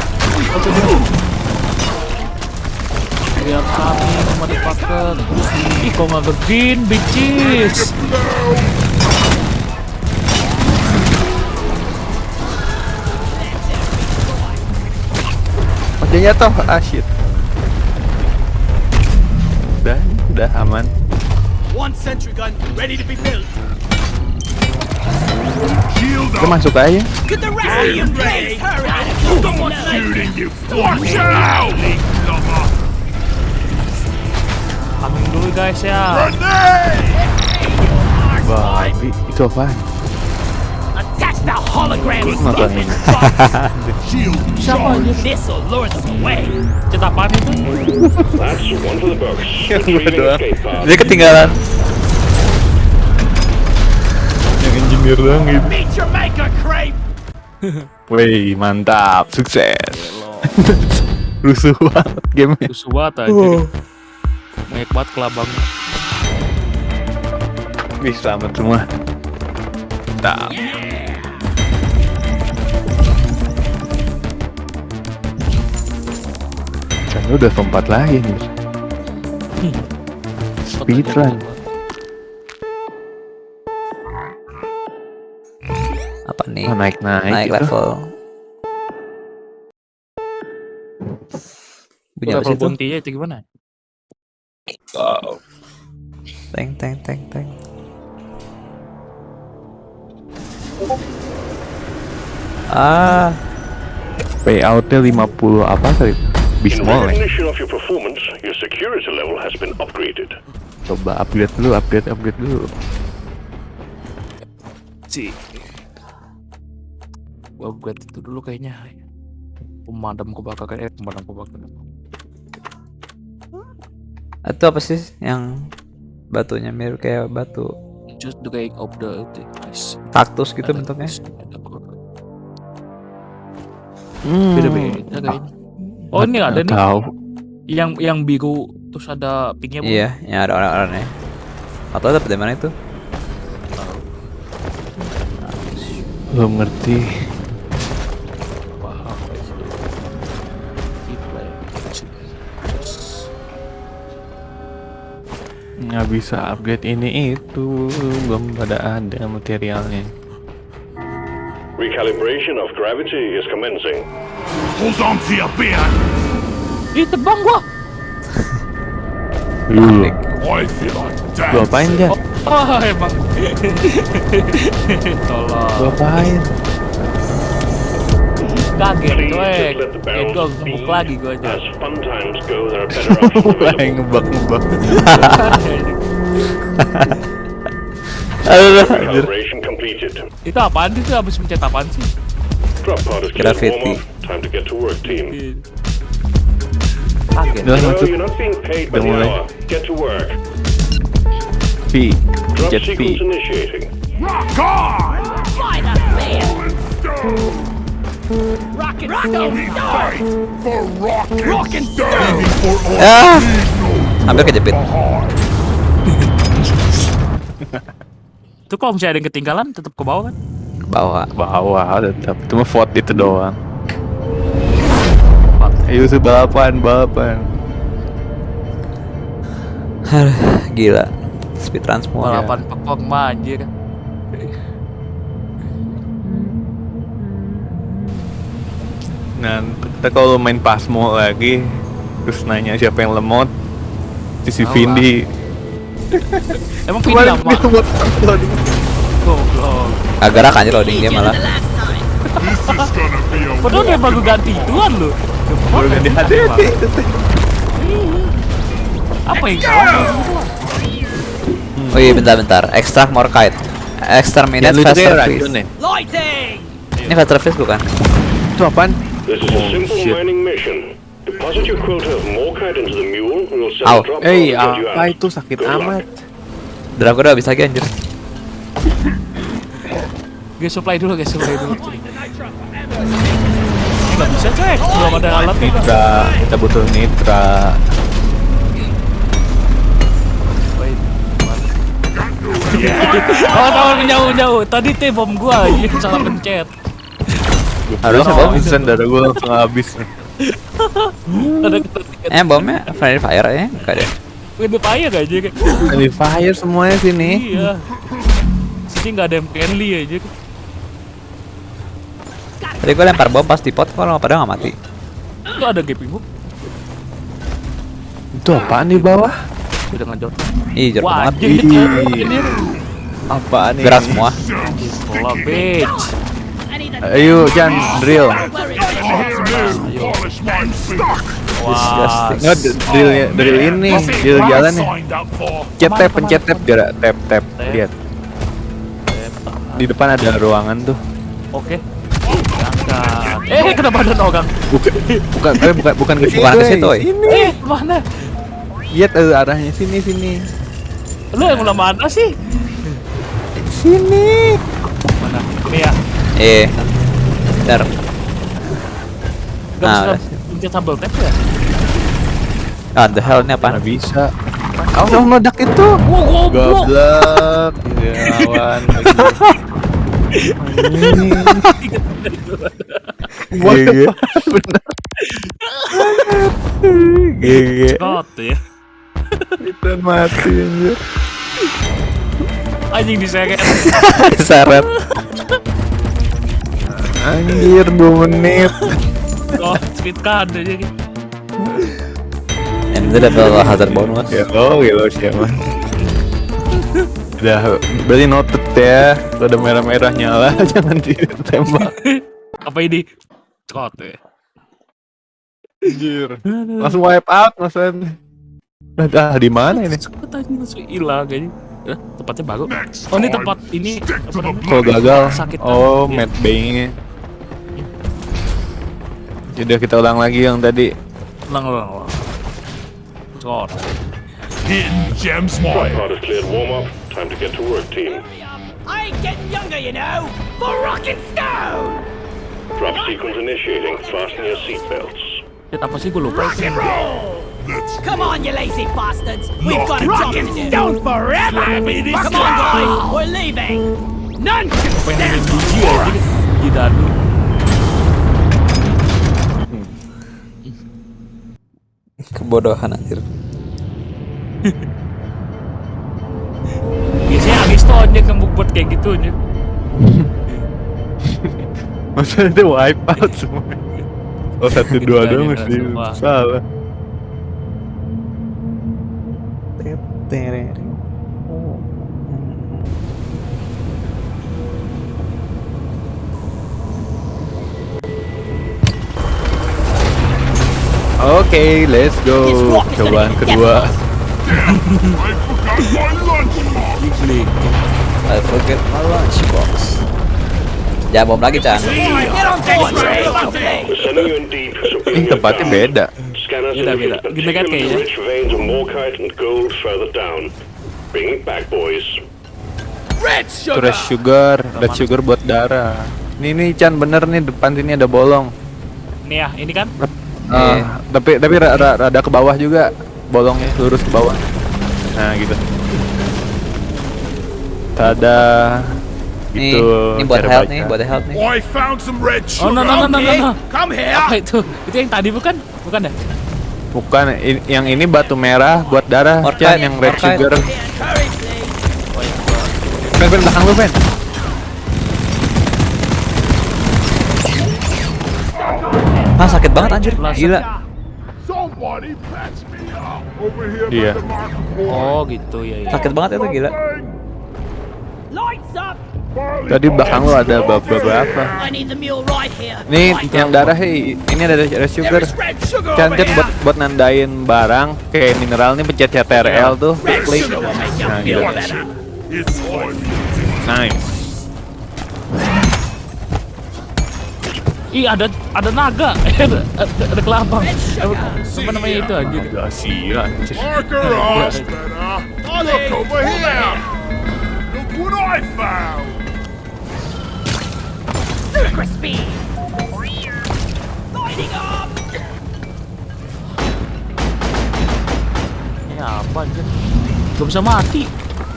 Lihat kami motherfucker. Ih, kok nggak green bitches? Dia jatuh. Ah shit. Udah, udah aman. One sentry gun ready to be built. Shield Kita masuk aja. Get the rest of you please hurry! Stop shooting, you Watch out! Lover. Coming dulu guys ya. Babi, itu apaan? Hologram Siapa aja? This'll lure them away. Apaan itu? Pod. Dia ketinggalan. Yang engineer doang gitu. Meet your maker, creep. Wih, mantap, sukses. Rusuh banget gamenya. Susu banget aja. Banyak banget kelabangnya. Wih, selamat semua. Mantap. Dan udah keempat lagi nih. Speedrun. Apa nih? Oh, naik naik, Naik gitu. level. Bunyi apa Level sih itu? itu gimana? Teng teng teng teng. Ah, Payoutnya 50 apa tadi? In Bismol ya. recognition of your performance, your security level has been upgraded. Coba upgrade dulu, upgrade, upgrade dulu. Si. Gua upgrade itu dulu kayaknya. Pemadam kebakaran, eh pemadam kebakaran. itu apa sih yang batunya mirip kayak batu Just the going of the itu. Nice. kaktus gitu bentuknya? Hmm. Beda-beda kayaknya. Oh ini ada nih Tahu. yang yang biru terus ada pinknya Bu. Iya, yang ada orang-orangnya. Atau dapat dari mana itu? Belum ngerti. Nggak bisa upgrade ini itu. Belum pada ada materialnya. Recalibration of gravity is commencing. Hold on to your beer! Ih terbang gua. Lu, I feel like lu death! apain dia? Oh emang. Tolong. Kaget Eh barrels gua steam. gebuk lagi gua aja. Fun Aduh, anjir. Itu apaan sih? Itu habis mencet apaan sih? Graffiti. warm off. Time to get to work, team. Kaget. Udah masuk. you're not being paid by Udah the mulai. hour. Get to work. P. Jet P. Rock on! Man. Rock and stone! Ah, hampir kejepit. Itu kalau misalnya ada yang ketinggalan tetap ke bawah kan? Ke bawah. Bawah tetap. Cuma vote itu doang. Ayo sih balapan, balapan. Gila. Speedrun semua. Balapan pekok mah anjir. Nah, kita kalau main Pasmo lagi, terus nanya siapa yang lemot, si Vindi. Emang pilih Kemarin lama. Goblok. Agak kan loading dia malah. Padahal dia baru ganti ituan lu. Baru ganti HDD. Apa yang salah? Oh iya bentar-bentar. Extract more kite. Exterminate lucu faster ya. Lighting! Ini faster fish bukan? Itu apaan? This is a Oh, simple shit. mining mission. Deposit your quota of morkite into the mule, and we'll send Ow. a drop Eh, you apa itu sakit amat. Drago udah habis lagi anjir. Guys supply dulu guys supply dulu. Nggak bisa cek, belum ada alat. Nitra, kita butuh nitra. Oh, tahu menjauh jauh. Tadi teh bom gua aja salah pencet. Harusnya bom. Vincent darah gue langsung habis. Ada Eh bomnya friendly fire ya? Enggak deh. Window fire aja kayak. Friendly fire semuanya sini. Iya. Sini nggak ada yang friendly aja. Tadi gue lempar bom pas di pot kalau pada nggak mati. Itu ada gaping hook. Itu apaan di bawah? Udah ngajot. Ih jorok banget. Apaan nih? Gerak semua. Pola bitch. Ayo, Jan, drill. Wah. Nggak, drill, drill ini, drill jalan nih. signed up for. Pencet tab, pencet tab, gerak tab, tab. Lihat, di depan ada ruangan tuh. Oke. Eh, kenapa ada nogang? Bukan, bukan, eh, bukan, bukan. Bukan ke situ, eh. Ini. Eh, mana? Lihat eh, arahnya sini, sini. Lu yang mana sih? Sini. Mana? Ini ya. Eh. Bentar. Gak Ah, bisa udah. pencet tap ya? Ah, the hell ini? Mana bisa? Oh, meledak itu. Wow, goblok. Ya, awan. Scott ya. Kita mati anjir. Anjing diseret. Seret. Anjir 2 menit. Oh, speed card aja gitu. Ini udah double hazard bonus. Ya oh gitu siapa. Udah berarti noted ya. Kalau ada merah-merah nyala jangan ditembak. Apa ini? Scott ya. Anjir. Langsung wipe out maksudnya. Nah, dah di mana ini? Scott aja langsung hilang kayaknya. Eh, tempatnya bagus. Oh, ini tempat ini? Kalau gagal. Sakit Oh, tangan. Matt Jadi kita ulang lagi yang tadi. Ulang, ulang, ulang. Scott. Hidden gems Strike mine. pod has cleared warm up. Time to get to work, team. I ain't getting younger, you know. For rocking stone! Drop sequence initiating. Fasten your seatbelts. Shit, apa sih gue lupa itu. Let's Come on, you lazy bastards. We've got a job to do. stone forever. Come on, guys. We're leaving. None can Pengen stand biji aja di dadu. Kebodohan anjir. Biasanya Agis tuh aja ngembuk buat kayak gitu aja. Maksudnya itu wipe out semua. Oh satu dua doang mesti salah. Oke, let's go. Cobaan kedua. I forgot my lunchbox. I forget my lunchbox. Ya bom lagi Chan. Ini tempatnya beda. Beda, beda. kan particularly kayaknya. red sugar, red sugar buat darah. Ini nih Chan bener nih depan sini ada bolong. Nih ya, ini kan Ah, tapi tapi ra- ra- rada ke bawah juga bolongnya lurus ke bawah. Nah gitu. Tada. Nih, Itu ini buat health nih, buat health nih. I found some red Oh sugar. no no no no no, no. Come here. Apa itu? Itu yang tadi bukan? Bukan ya? Bukan, yang ini batu merah buat darah. Chan, yang red orchid. sugar. Ben, Ben, belakang lu, Ben. Ah sakit banget anjir, gila. Iya. Oh gitu ya ya. Sakit banget itu gila. Tadi belakang lu ada bab- beberapa. Right here. Nih, yang darah, hei, ini ada red There sugar. Chan buat buat nandain barang kayak mineral nih pencet CTRL tuh, klik. Nah, gitu. Nice. Ih ada ada naga. ada, ada, kelabang. Apa namanya itu aja? Gak sih, anjir. Marker us better. Look over here. Look what I found. Crispy. Lighting up. Ini apa aja? Gak bisa mati.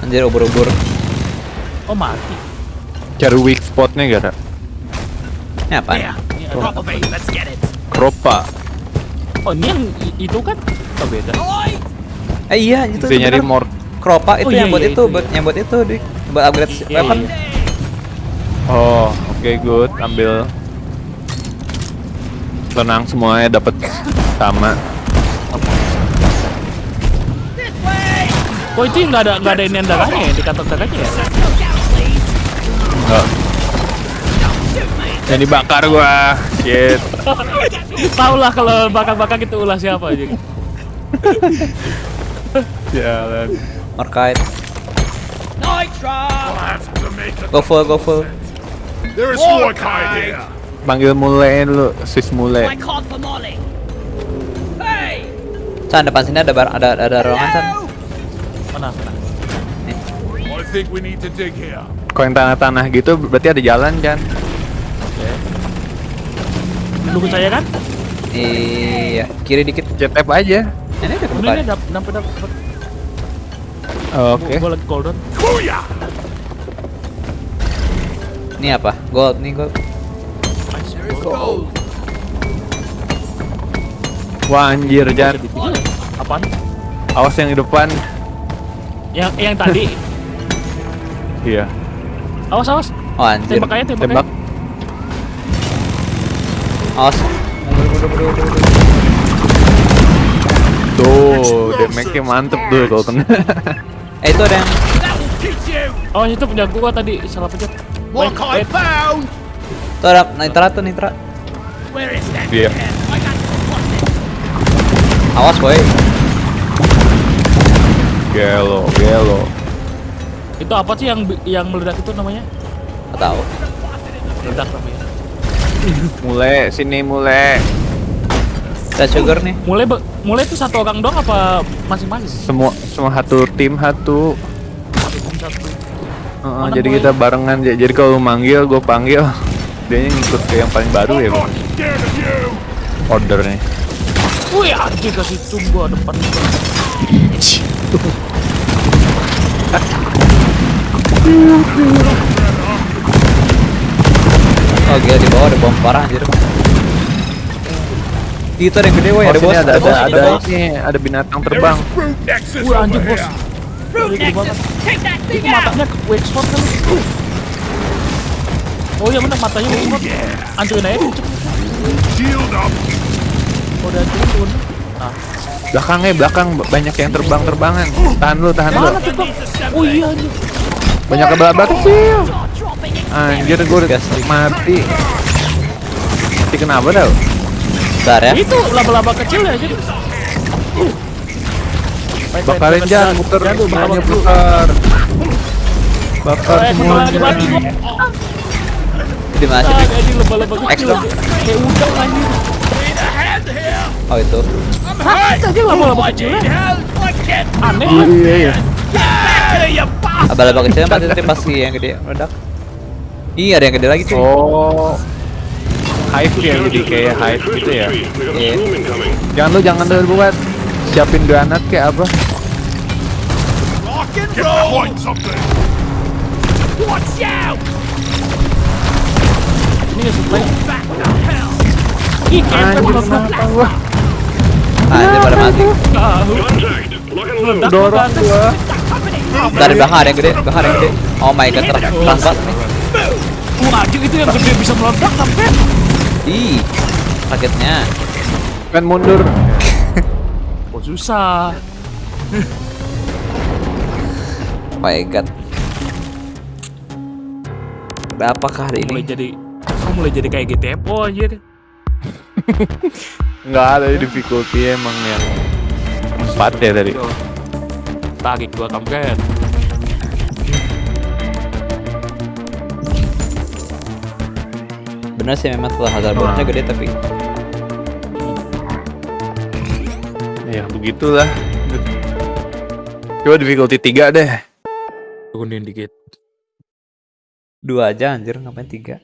Anjir ubur-ubur. Oh mati. Cari weak spotnya gak ada? Ini apa? It. Kropa. Oh ini yang itu kan? Oh beda. Eh iya itu Bisa nyari more. Kropa itu Oh, iya, yang buat iya, itu, itu, buat iya. yang buat itu, Dik. Buat upgrade Iya, weapon. iya. Oh, oke good. Ambil. Tenang semuanya dapat sama. Way. Oh itu nggak ada nggak ada ini darahnya ya di kantong darahnya ya? Enggak. Yang dibakar gua. Shit. Tahu lah kalau bakar-bakar itu ulah siapa aja. Jalan. Markite. Nitro. I have to make a. Go full, go full. There is Mordecai here. Panggil mule dulu, sis I mule. caught for Molly. Hey. Chan depan sini ada bar ada ada ruangan Chan. Mana mana? I think we need to dig here. Kalau yang tanah-tanah gitu berarti ada jalan kan? Dukung saya kan? Iya, kiri dikit. Jet tap aja. Ini ada kebuka. ini dap dapet dapet. Oke. Gue lagi cooldown. Ini apa? Gold nih gold. Gold. Wah anjir Jan. Apaan? Awas yang di depan. Yang yang tadi. Iya. Awas awas. Oh anjir. Tembak aja tembak. Tembak. aja. Awas. Tuh, damage-nya mantep tuh kalau kena. Eh itu ada yang. Oh itu punya gua tadi salah pencet. I found. itu ada nitra tuh nitra. Where is that? Iya. It? Awas boy. Gelo, gelo. Itu apa sih yang yang meledak itu namanya? Gak tahu. Meledak namanya. Mule, sini mule. Ada sugar nih. Mulai be- mulai itu satu orang doang apa masing-masing? Semua semua satu tim satu. Jadi mulai? kita barengan. Jadi kalau lu manggil, gue panggil. Dia ngikut ke yang paling baru ya, Bang. you. Ordernya. Wih anjir kasih cum gua depan gua. Oh gila di bawah ada bom parah anjir. Itu ada yang gede woy, Oh, ada bos, ada ada bos, ada bos. ini, ada binatang terbang. Wih anjir bos. Itu matanya ke wake kali. Oh iya bener matanya wake aja tuh. Shield up. Oh, udah turun. Nah, Belakangnya belakang banyak yang terbang-terbangan. Tahan lu, tahan lu. Oh iya anjir. Banyak kebabat kecil. Anjir gue udah mati. Mati kenapa dah? Bentar ya. Itu laba-laba kecil ya jadi. Bakarin jangan muter Jangan dulu, semuanya bakar dulu. bakar. Eh, semua. lagi mati gua. Di mana sih? Ah, jadi laba-laba kecil. Kayak udang anjir. Oh itu. Hah, aja laba-laba kecil ya. Aneh? Iya iya. Abal-abal kecilnya mati tadi pasti yang gede meledak. Iya ada yang gede lagi cuy. Oh. Hive ya jadi kayak hive gitu ya. Iya. incoming. Jangan lu jangan dulu buat siapin granat kayak apa? Get behind something. Watch out! Ini nggak supply. Ih, kenapa gua? Anjir pada mati. tahu. Contact! Lock and load! Dorong gua. Dari belakang ada yang gede, belakang ada yang gede. Oh my god, terang terang banget nih. Wah, anjing itu yang gede bisa meledak sampai. Ih, sakitnya. Kan mundur. Oh, susah. Oh my god. Ada apakah hari Mulai ini? jadi kok mulai jadi kayak GTFO anjir. Enggak ada difficulty emang yang empat ya tadi. Tagik gua kampret. Bener sih memang setelah hazard bonusnya gede tapi Ya begitulah. Coba difficulty 3 deh. Turunin dikit. dua aja anjir ngapain tiga?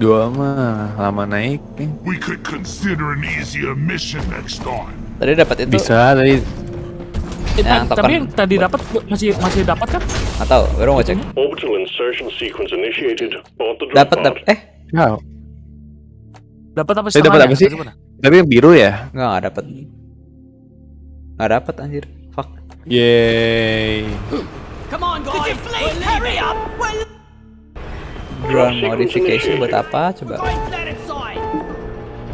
Dua mah lama naik nih. We could consider an easier mission next time. Tadi dapat itu Bisa tadi Yang ta- token tapi yang tadi dapat masih masih dapat kan? atau baru mau cek. Orbital insertion sequence initiated. Board the drop Dapat pod. dapat eh Ya, Dapat apa Saya dapat apa sih? Tapi yang biru ya. enggak enggak dapat. Enggak dapat anjir. Fuck. Yeay. Come on, guys! Hurry up? Drone modification buat apa? Coba.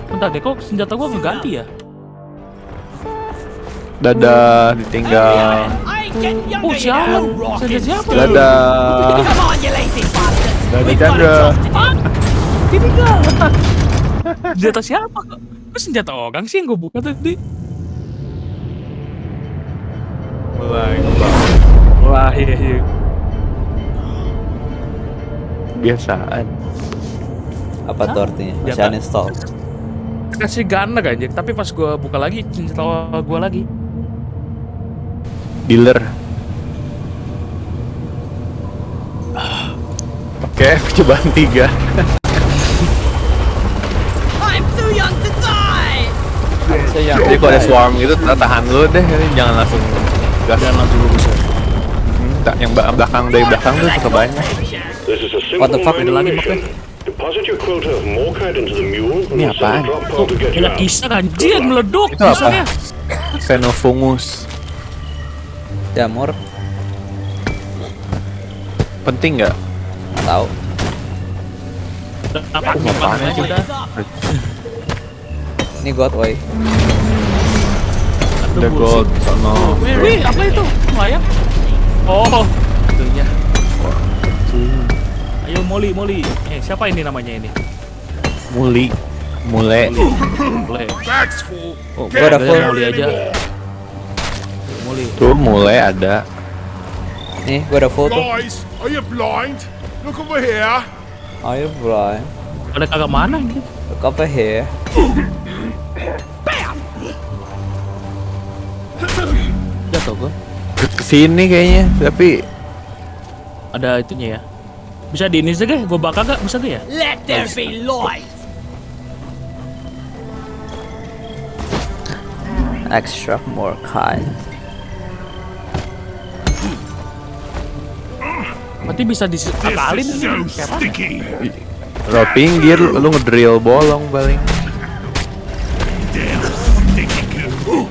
Bentar deh, kok senjata gua ngeganti ya? Dadah ditinggal. Ain't getting younger, Oh, siapa? Dadah. Dadah Chandra. ditinggal. Senjata siapa? Kok senjata orang sih yang gua buka tadi? Mulai. Wah, iya iya. Kebiasaan. Apa tuh artinya? Masih uninstall. Kasih gunner anjir, tapi pas gua buka lagi senjata gua lagi. Dealer. Oke, cobaan tiga. I'm too young to die! Jadi kalau ada swarm gitu tahan dulu deh, jangan langsung gas. Jangan langsung lurus yang ba- belakang dari belakang tuh suka banyak. What the fuck? Ada lagi, mission. Deposit your quota of Morkite into the mule and Ini we'll send apaan? a drop pod to get you Banyak kisah anjir meleduk Itu apa? kisahnya. Xenofungus. Jamur, Penting nggak? tahu. Apa. Ini God Way. The gold, sono. Wih, apa itu? Layang. Oh, itunya. Ayo Molly, Molly. Eh, siapa ini namanya ini? Muli. Mule. Full. Oh, Gua ada udah full. Molly aja. Molly. Tuh mulai ada. Nih, gua ada tuh. Guys, are you blind? Look over here. Ayo, bro. Ada kagak mana ini? Look over here. Jatuh gua. Ke ke sini kayaknya, tapi Ada itunya ya. Bisa di ini saja, gua bakar gak? Bisa gak ya? Let there be light! Extra more kind. Berarti bisa diakalin so sticky. lo pinggir lu ngedrill bolong paling. Damn sticky goo.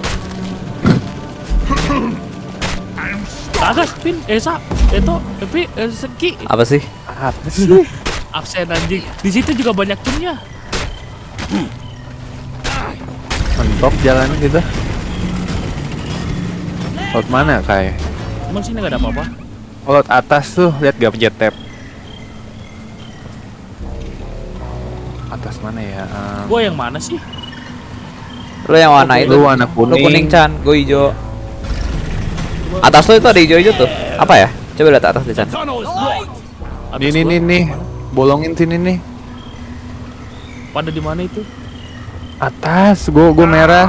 I'm stuck. Kagak, Pin. Eh, Sa. Itu, tapi eh, Seki. Apa sih? Apa sih? Absen anjing. Di situ juga banyak timnya. Mentok jalan gitu. Laut mana kayak? Emang sini gak ada apa-apa? Laut atas tuh, lihat gak pencet tab. Atas mana ya? Um, Gua yang mana sih? Lu yang warna itu. Lu warna Lu kuning. kuning Chan, gua hijau. Atas lu itu ada hijau-hijau tuh. Apa ya? Coba lihat atas di Chan. Atas Nih nih nih, bolongin sini nih. Pada di mana itu? Atas, gua gua merah.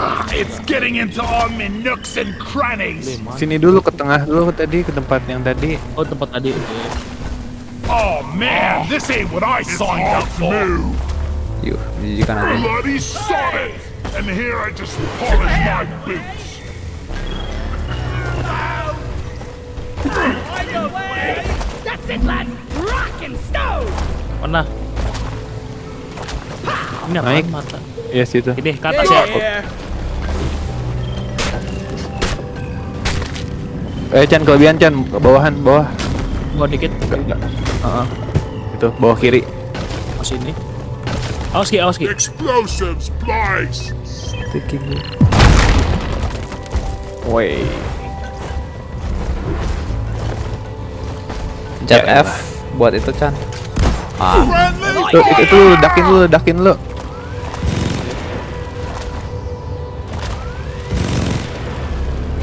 Ah, it's getting into all my nooks and crannies. Sini dulu ke tengah dulu tadi ke tempat yang tadi. Oh tempat tadi. Oh man, this ain't what I signed up for. Yuh, menjijikan aku. Bloody sod And here I just polish my boots. That's it, lads. Rock and stone. Mana? Ini apa mata? Yes, itu. Ini ke atas ya. Eh Chan kelebihan Chan ke bawahan bawah. Gua dikit. Heeh. Itu bawah kiri. Oh sini. Awas ki, awas ki. Explosives, please! Woi. Pencet F buat itu Chan. Ah! Tuh, itu, itu lu ledakin lu, ledakin lu.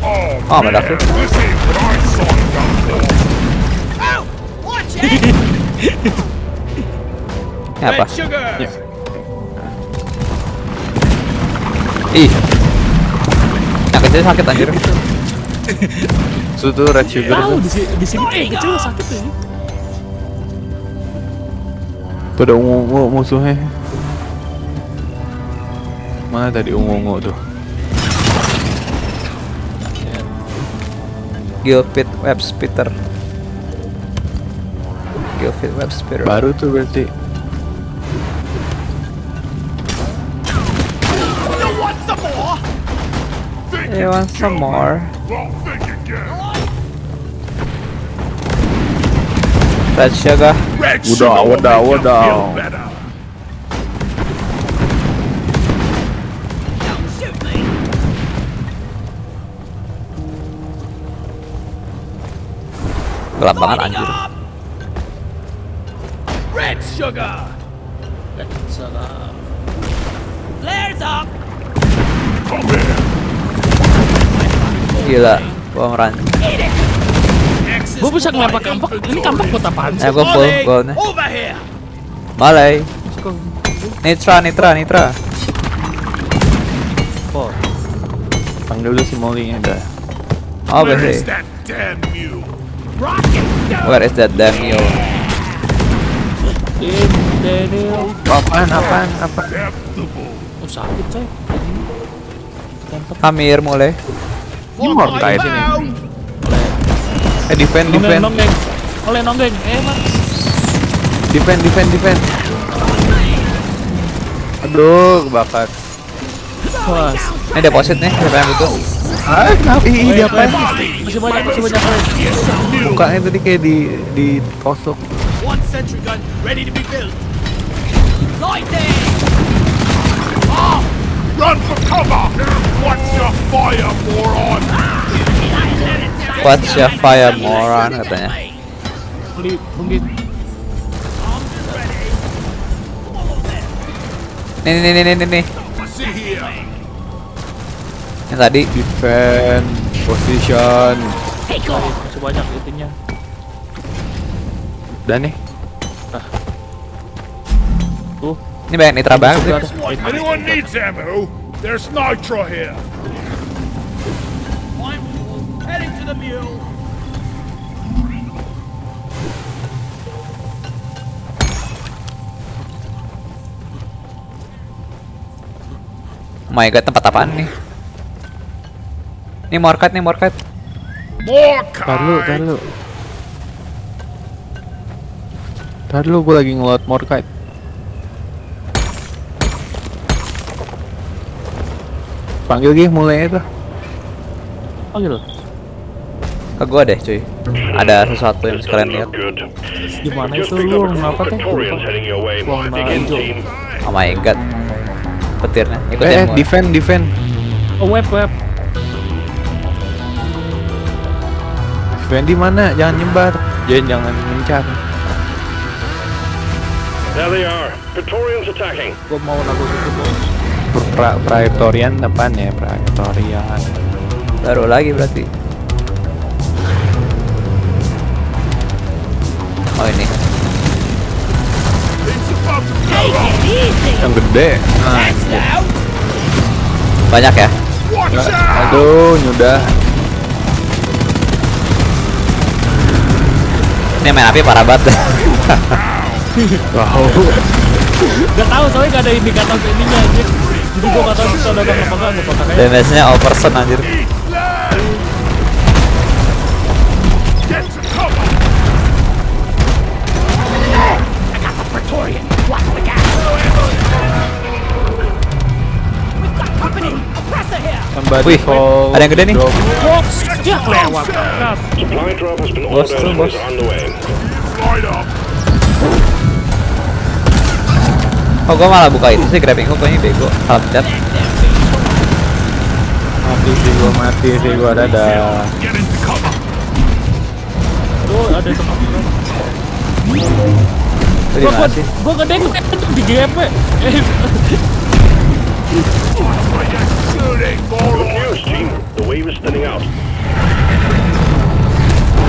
Oh, Oh, meledak tuh. Apa? Sugar! Ih. Yang kecil sakit anjir. Itu tuh red sugar Tahu di sini di sini kecil sakit tuh. ini. Tuh ada ungu-ungu musuhnya. Mana tadi ungu-ungu tuh? Gilpit Web Spitter. Gilpit Web Spitter. Baru tuh berarti. You want some more? Red sugar. Udah, udah, udah. Gelap banget anjir. Up! Red sugar! Flares up! Come here! Gila! Axis Gua bisa ngelempar kampak. Ini kampak buat apaan sih? Ya gua full here! Malay. Nitra, Nitra, Nitra. Panggil dulu si Molly nya dah. Oh, Where bener. is that damn mule? Rock and stone! Where is that damn mule? Apaan, apaan, apa? Oh sakit coy. Amir mulai. Ini mortai sini. Eh defend, defend, nonggeng. Oleh nonggeng. Eh, Mas. defend, defend, defend. Aduh, kebakar. Wah. Ini deposit nih, siapa yang butuh? Ah, kenapa? Ih, dia apa? Masih banyak, masih banyak. Oleh. Mukanya tadi kayak di di tosok. One sentry gun ready to be built. Lighting! Ah! Run for cover! Watch your fire, moron! What's your fire moron katanya. Beli, mungkin. Nih nih nih nih nih nih. Yang tadi Defend, position. Masih banyak itunya. Dan nih, Tuh. ini banyak nitra banget sih. Anyone needs ammo? There's nitro here! I'm heading to the mule. Oh my god, tempat apaan nih? Ini morkat nih, morkat. More tar lu, tar kite! lu. Tar lu, gue lagi ngelot Morkite. Panggil gih mulai itu. Panggil. Ke gua deh, cuy. Ada sesuatu yang sekalian lihat. Gimana itu lu ngapa teh? Warna hijau. team. Oh my god. Petirnya. Eh, Ikutin eh, gua. defend, defend. Oh, web, web. Defend di mana? Jangan nyebar. Jangan jangan mencar. There they are. Praetorians attacking. Gua mau lagu itu tuh. Pra Praetorian apaan ya? Praetorian. Baru lagi berarti. Oh ini. Yang gede. Nah! Banyak ya? Out! aduh, nyudah. Ini main api parah banget. wow. Gak tau soalnya gak ada indikator ke ininya aja Jadi gua gak tau bisa datang apa enggak apa enggak Damage nya all person anjir. Wih, oh, ada yang gede nih. Bos bos. Oh gua malah buka itu sih grabbing hook ini bego. Salah pencet. Mati sih gua mati sih gua dadah. Cover. Tuh ada teman gua. Itu di Gua mana gua sih? gua gedeng di GP. Eh,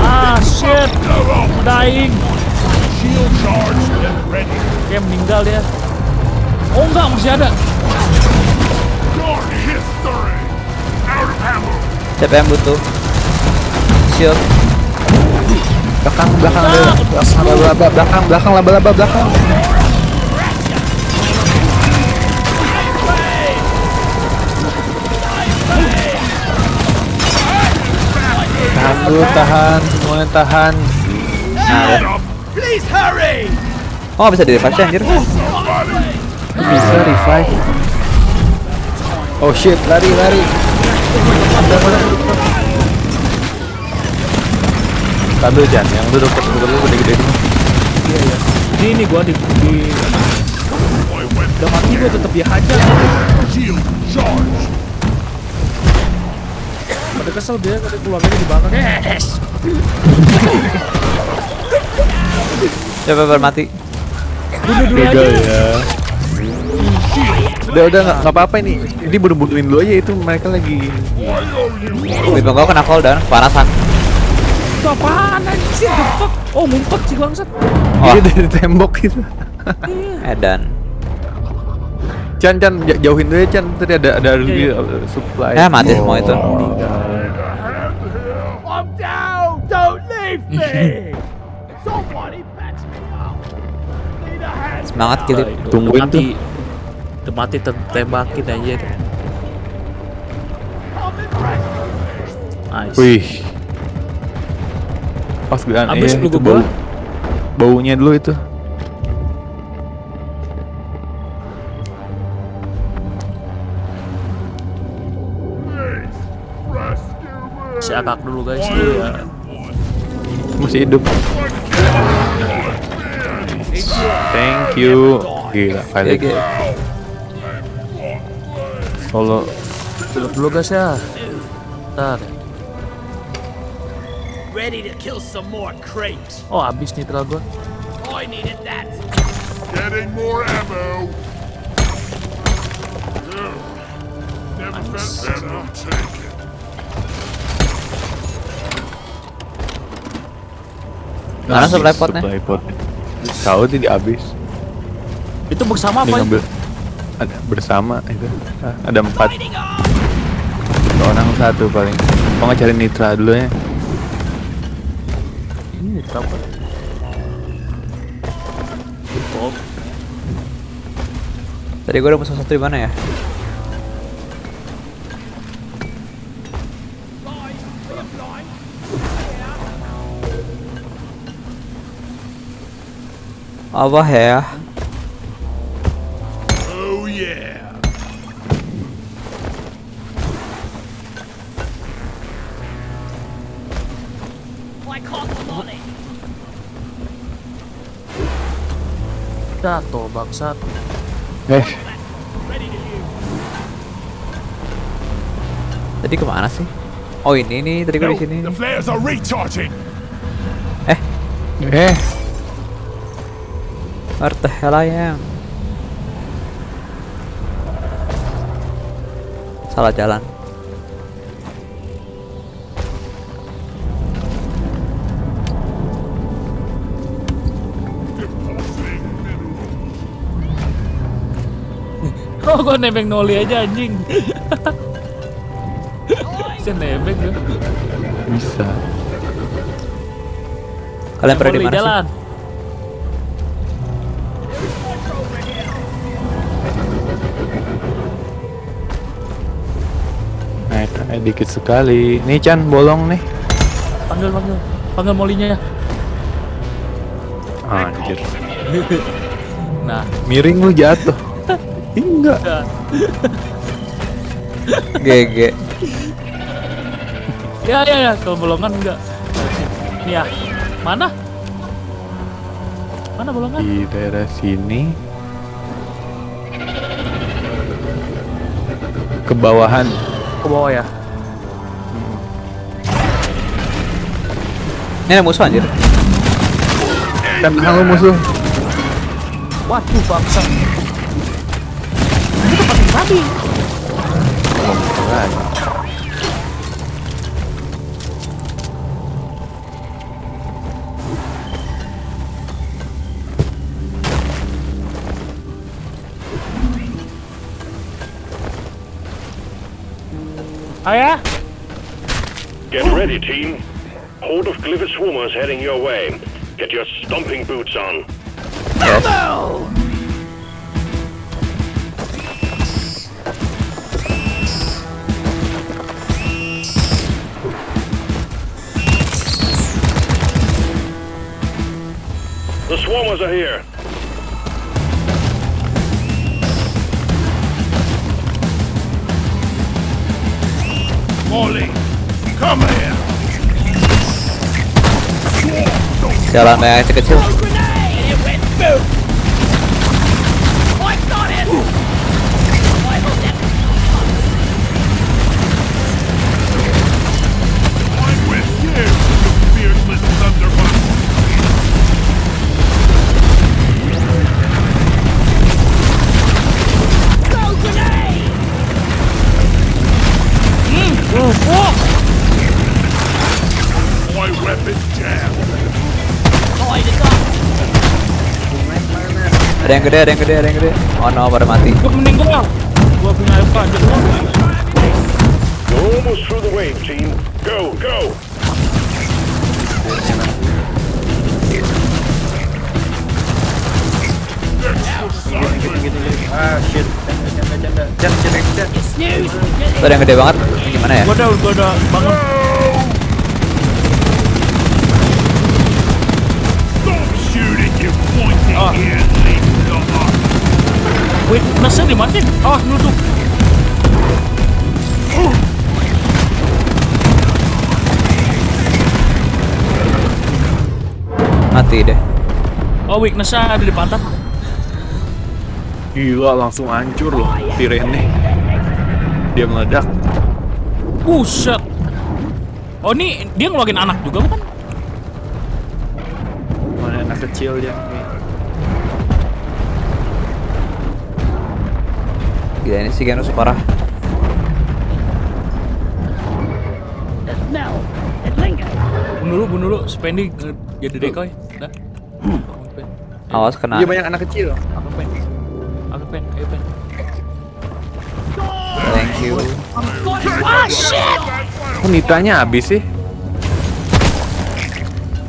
ah shit. Dying. Shield charge. Get ready. Kayak meninggal dia. Oh enggak masih ada. Siapa yang butuh? Shield. Belakang belakang ada belakang laba belakang belakang laba laba belakang. Tahan dulu, tahan, semuanya tahan. Please hurry! Oh bisa di revive sih, anjir. Bisa revive. Oh shit, lari lari. Stabil Jan, yang lu deket deket lu gede-gede ini. Ini ini gua di di udah mati gua tetep dia hajar. Shield charge. Pada kesel dia kada keluarganya dibakar. Yes. Siapa yang mati? Bunuh dulu aja. Ya. Udah udah nggak apa-apa ini. Ini bunuh-bunuhin dulu aja itu mereka lagi. Wih, gua kena cooldown, kepanasan. Itu apaan anjir? The fuck? Oh ngumpet sih bangsat. Oh, Dia dari tembok gitu. edan. Chan Chan j- jauhin dulu ya Chan. Tadi ada ada Iya, uh, supply. Ya, mati semua itu. I'm down! Don't leave me! Somebody patch me up! Need a hand! Semangat kilip. Tungguin mati. Udah mati tembakin aja! Nice. Wih. Pas gue Abis iya, peluru itu bau. gua. Baunya dulu itu. Si akak dulu guys. Iya. Masih hidup. Thank you. Gila, kali GG. solo Dulu dulu guys ya. Ntar. Ready to kill some more crates! Oh habis nitral gua. I needed that! Getting more ammo. Never felt better. Take it. Mana supply potnya? Supply potnya. Tahu tadi habis. Itu bersama apa? ngambil ada bersama itu. Ada empat. Orang satu paling. Mau cari nitra dulu ya? Ini nitral apa? Tadi gua udah musuh satu di mana ya? Apa ya? Jatuh bangsat. Eh, Tadi ke mana sih? Oh ini nih, tadi gua No, di sini. Eh, eh, where the hell I am? Salah jalan. Oh gua nebeng noli aja anjing. Bisa nebeng gua. bisa. Kalian pada di mana sih? jalan. Nah, itu, eh, dikit sekali. Nih Chan, bolong nih. Panggil panggil. Panggil molinya ya. Anjir. Nah, Miring lu jatuh. Enggak. GG. Ya ya ya, kalau bolongan enggak. Ya. Mana? Mana bolongan? Di daerah sini. Ke bawahan. Ke bawah ya. Ini ada musuh anjir. Kan halo musuh. Waduh, bangsa. Oh, Ini tempat yang tadi. Ayah, Get ready, team. Horde of Glivis swarmers heading your way. Get your stomping boots on. The swarmers are here. Molly, come here. Jalan yang kecil. Grenade! And Ada yang gede, ada yang gede, ada yang gede. Oh no, pada mati. gua meninggal. Gua punya anjir. You're almost through the wave, team. Go, go! Snooze! Tuh ada yang gede banget. Ini gimana ya? Gua udah gua udah bangun. Di mana sih? Awas nusuk. Mati deh. Oh, weaknessnya ada di pantat. Gila langsung hancur loh Tirene. Dia meledak. Buset. Oh, ini dia ngeluarin anak juga bukan? Mana anak kecil dia. Gila ini si Genus parah. Bunuh dulu, bunuh dulu. Spendi eh, jadi decoy. Dah. Awas kena. Dia banyak anak kecil. Aku pen. Aku pen. Ayo pen. Thank you. Ah, shit! Kok nitranya habis sih?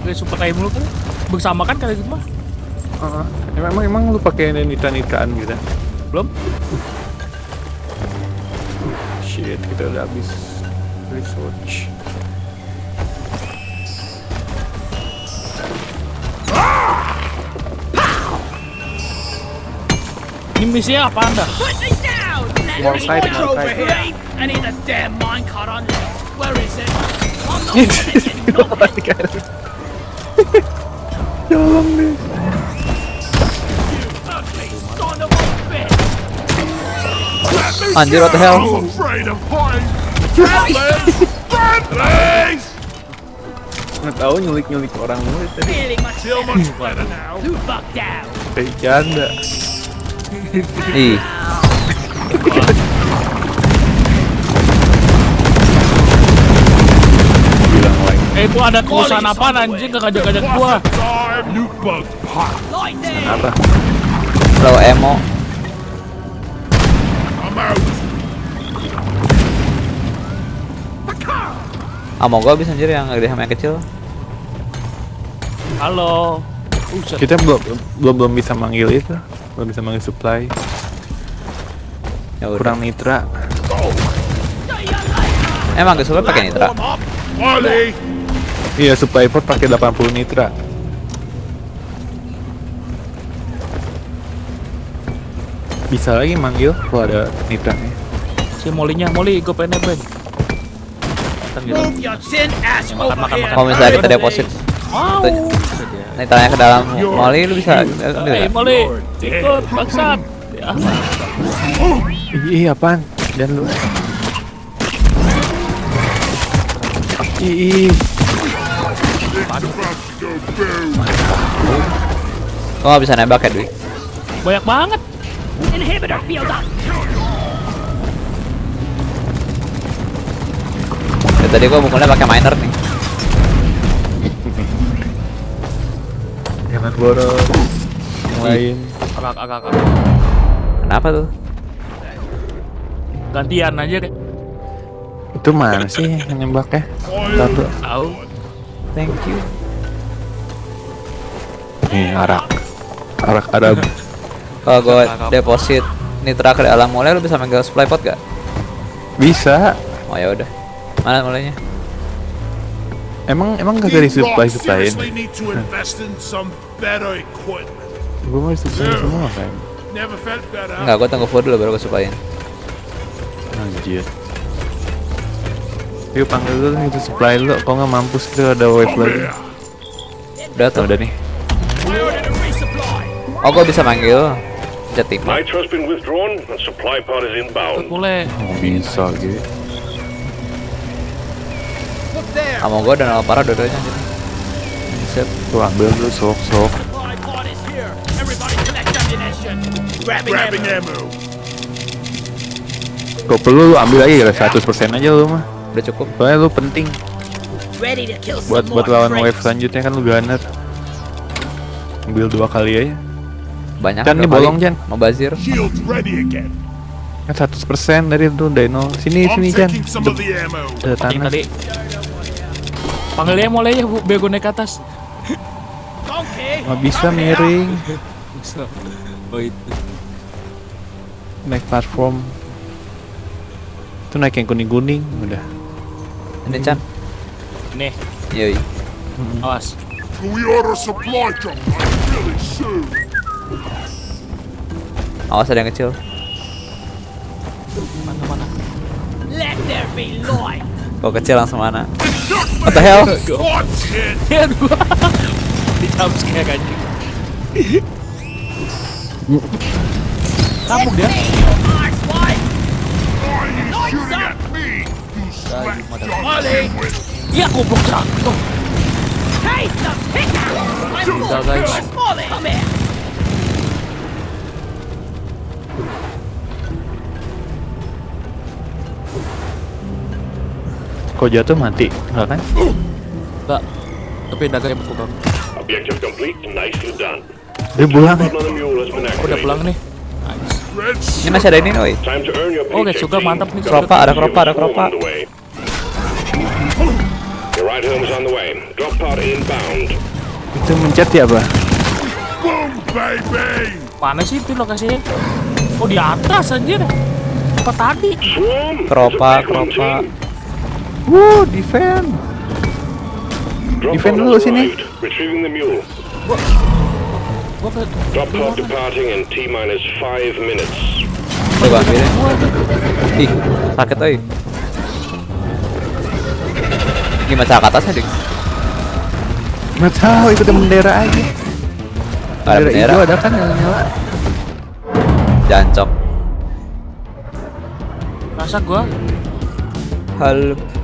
Gue super time dulu kan. Bersama kan kali gitu mah. Heeh. Emang emang lu pakai nitra nitraan gitu? Belum? Shit, kita udah habis research. Ini misinya apa anda? More side, more side. I need a damn minecart on. Where is it? I'm not! Tolong deh. Anjir, what the hell? Nggak tahu nyulik-nyulik orang mulu tadi. Janda. Ih. Eh itu ada kerusuhan apa anjing gua. Bug pop. Lightning! Apa? kalau emo. Ah, mau gua bisa anjir yang gede sama yang kecil. Halo. Buset. Kita belum belum belum bisa manggil itu. Belum bisa manggil supply. Ya udah. Kurang nitra. Emang gak suka pakai nitra? Iya, supply port pakai 80 nitra. Bisa lagi manggil kalau ada nitranya. Si Molinya, Moli gue pengen nebeng. Datang gitu. Ya, makan, makan. Kalau misalnya kita deposit, Wow. Tanya. nih tanya ke dalam Molly lu bisa ambil nggak? Molly, ikut bangsat. Ya, Ih, apaan? Dan lu. Ih. Kok bisa nembak ya Dwi? banyak banget. Inhibitor field up. Ya, tadi gua mukulnya pakai miner nih. Jangan boros. Yang lain. Agak, agak, agak. Kenapa tuh? Gantian aja deh. Itu mana sih yang nembaknya? Ntar dulu. Tahu. Thank you. Nih, arak. Arak Arab. Kalau gua deposit nitra ke dalam Molly lu bisa manggil supply pot gak? Bisa. Oh ya udah. Mana mulainya? Emang emang kagak These disuplai lots suplain? seriously need to invest in some better equipment. Gue mau disuplai semua kan. Never felt better. Enggak, gua tunggu food dulu baru gua supplyin. Anjir. Yuk panggil dulu itu supply dulu. Kok nggak mampus tuh ada wave lagi. Udah tuh. Udah nih. Oh gua bisa manggil Jatim. Nitro's been withdrawn and supply pod is inbound. Boleh. Oh, bisa gitu. Kamu gua dan parah dua-duanya gitu. Set. Tuh ambil dulu sok sok. Kau perlu lu ambil aja ya 100% aja lu mah. Udah cukup. Soalnya lu penting buat buat lawan wave selanjutnya kan lu gunner. Ambil dua kali aja. Banyak. Jan, ini kali. bolong, Jan. Mau bazir. Shields ready again. Kan 100% dari itu Dino. Sini sini Jan. Yang tanah. Tadi. Panggil dia mulai ya, Bu. bego naik ke atas. Donkey. Nggak bisa miring. Bisa. Oh itu. Naik platform. Itu naik yang kuning-kuning udah. Ini Chan. Nih, Yoi. awas. Can we order supply drop like really soon? Awas ada yang kecil. Mana mana. Let there be light. Kok kecil langsung mana? What the hell? Ya gua. Di jump scare. Kabuk dia. Light. Why are you Kok jatuh mati? Enggak kan? Enggak. Tapi dagangnya betul bang. Objective complete. Nicely done. Dia pulang. Oh, udah pulang nih. Nice. Ini masih ada ini, oi. Oh, guys, team. mantap nih. Keropa, ada keropa, ada keropa. Inbound. Itu mencet ya, Bah? boom, baby! Mana sih itu lokasinya? Oh di atas anjir. Apa tadi? Swarm. Keropa, It's a backup keropa. Wuh, defend. Drop Defend dulu sini. arrived. Retrieving the mule. Gua ke Drop pod departing in T minus five minutes. Tuh gua ambilin. Ih, sakit, oi. Gimana cara ke atasnya, Dik? Nggak tahu, ikutin bendera aja. Ada bendera. hijau ada kan yang nyala. Jancok. rasa gua Halo.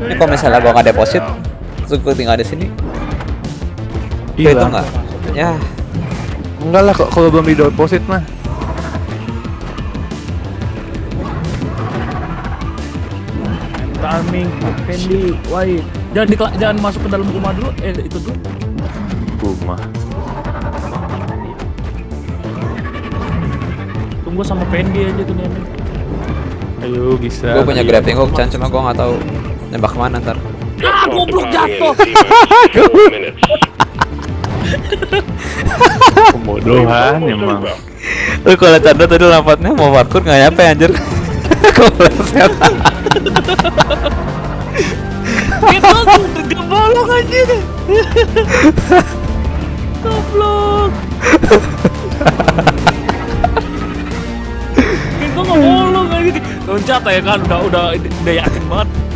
Ini kalau misalnya gua nggak deposit, terus gua tinggal di sini, itu Hilang. nggak? Ya, Enggak lah, kok kalau belum di deposit mah. Charming, Fendi, White. Jangan di, jangan masuk ke dalam rumah dulu. Eh itu dulu. Rumah. Tunggu sama Fendi aja tuh nih. Ayo bisa. gua punya grappling hook, Chan, cuma gua nggak tahu nembak ke mana ntar. Ah, goblok jatuh. Pembodohan emang. Lu kalau Chandra tadi lompatnya mau parkour nggak nyampe anjir. Kepleset. Itu gebolong anjir. Goblok. Itu nggak bolong aja. Loncat ya kan udah udah udah yakin banget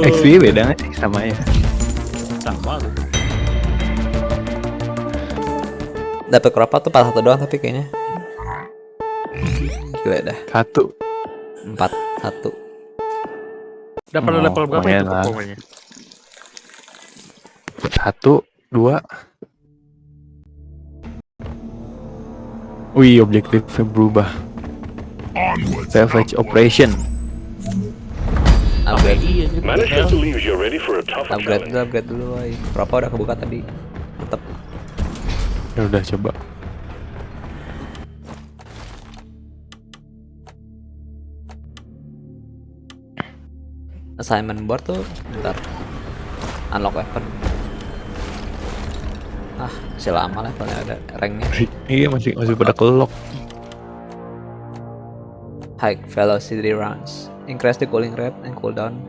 XP beda nggak sih sama ya? Sama tuh. Dapat kerapa tuh pas satu doang tapi kayaknya. Gila dah. Satu. Empat satu. Dapat Oh, level berapa itu pokoknya? Satu, dua. Wih, objektifnya berubah. Savage Operation. A tougher Upgrade challenge. dulu, upgrade dulu, woy. Kerapa udah kebuka tadi. Tetep. Ya udah coba. assignment board tuh bentar unlock weapon ah masih lama levelnya ada ranknya Iya masih masih pada kelok. high velocity rounds increase the cooling rate and cooldown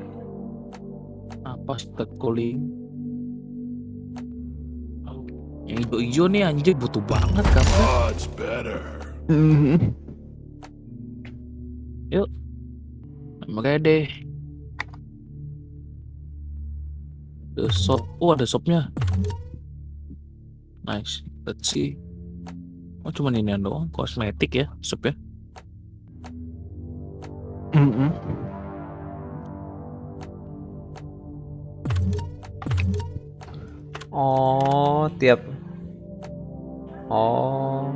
Apa stat cooling? Yang hijau-hijau nih anjir butuh banget kan. Much better. Yuk. Makanya deh. The shop. Oh ada shopnya. Nice. Let's see. Oh cuma ini doang. Kosmetik ya shop ya. Mm-mm. oh tiap oh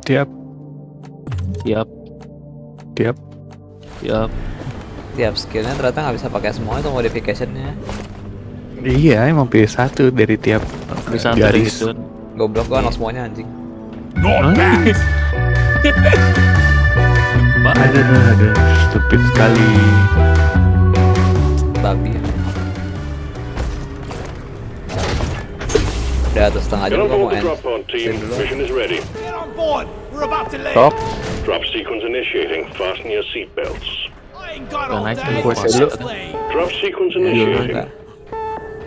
Tiap Yap. tiap. Yap. tiap skillnya ternyata nggak bisa pakai semua itu modificationnya Iya emang pilih satu dari tiap Bisa garis. gitu. goblok gua unlock semuanya anjing Not bad. Ada ada ada. Stupid sekali. babi udah satu setengah on gua mau end. Stop. Drop sequence initiating. Fasten your got Dan all naik Let's dulu. Drop sequence Iya, initiating.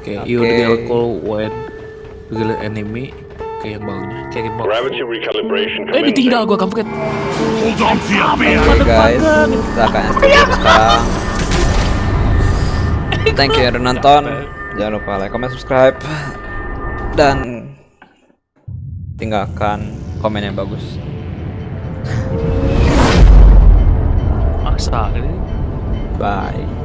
Oke, Oke. you will call when get enemy kayak yang bawahnya, kayak yang bawah. Gravity recalibration Eh ditinggal gua kaget. Hold on to your beer. Oke guys, kita akan sekarang. Thank you yang udah nonton. Jangan lupa like, comment, subscribe, dan tinggalkan komen yang bagus. Maksa ini. Bye.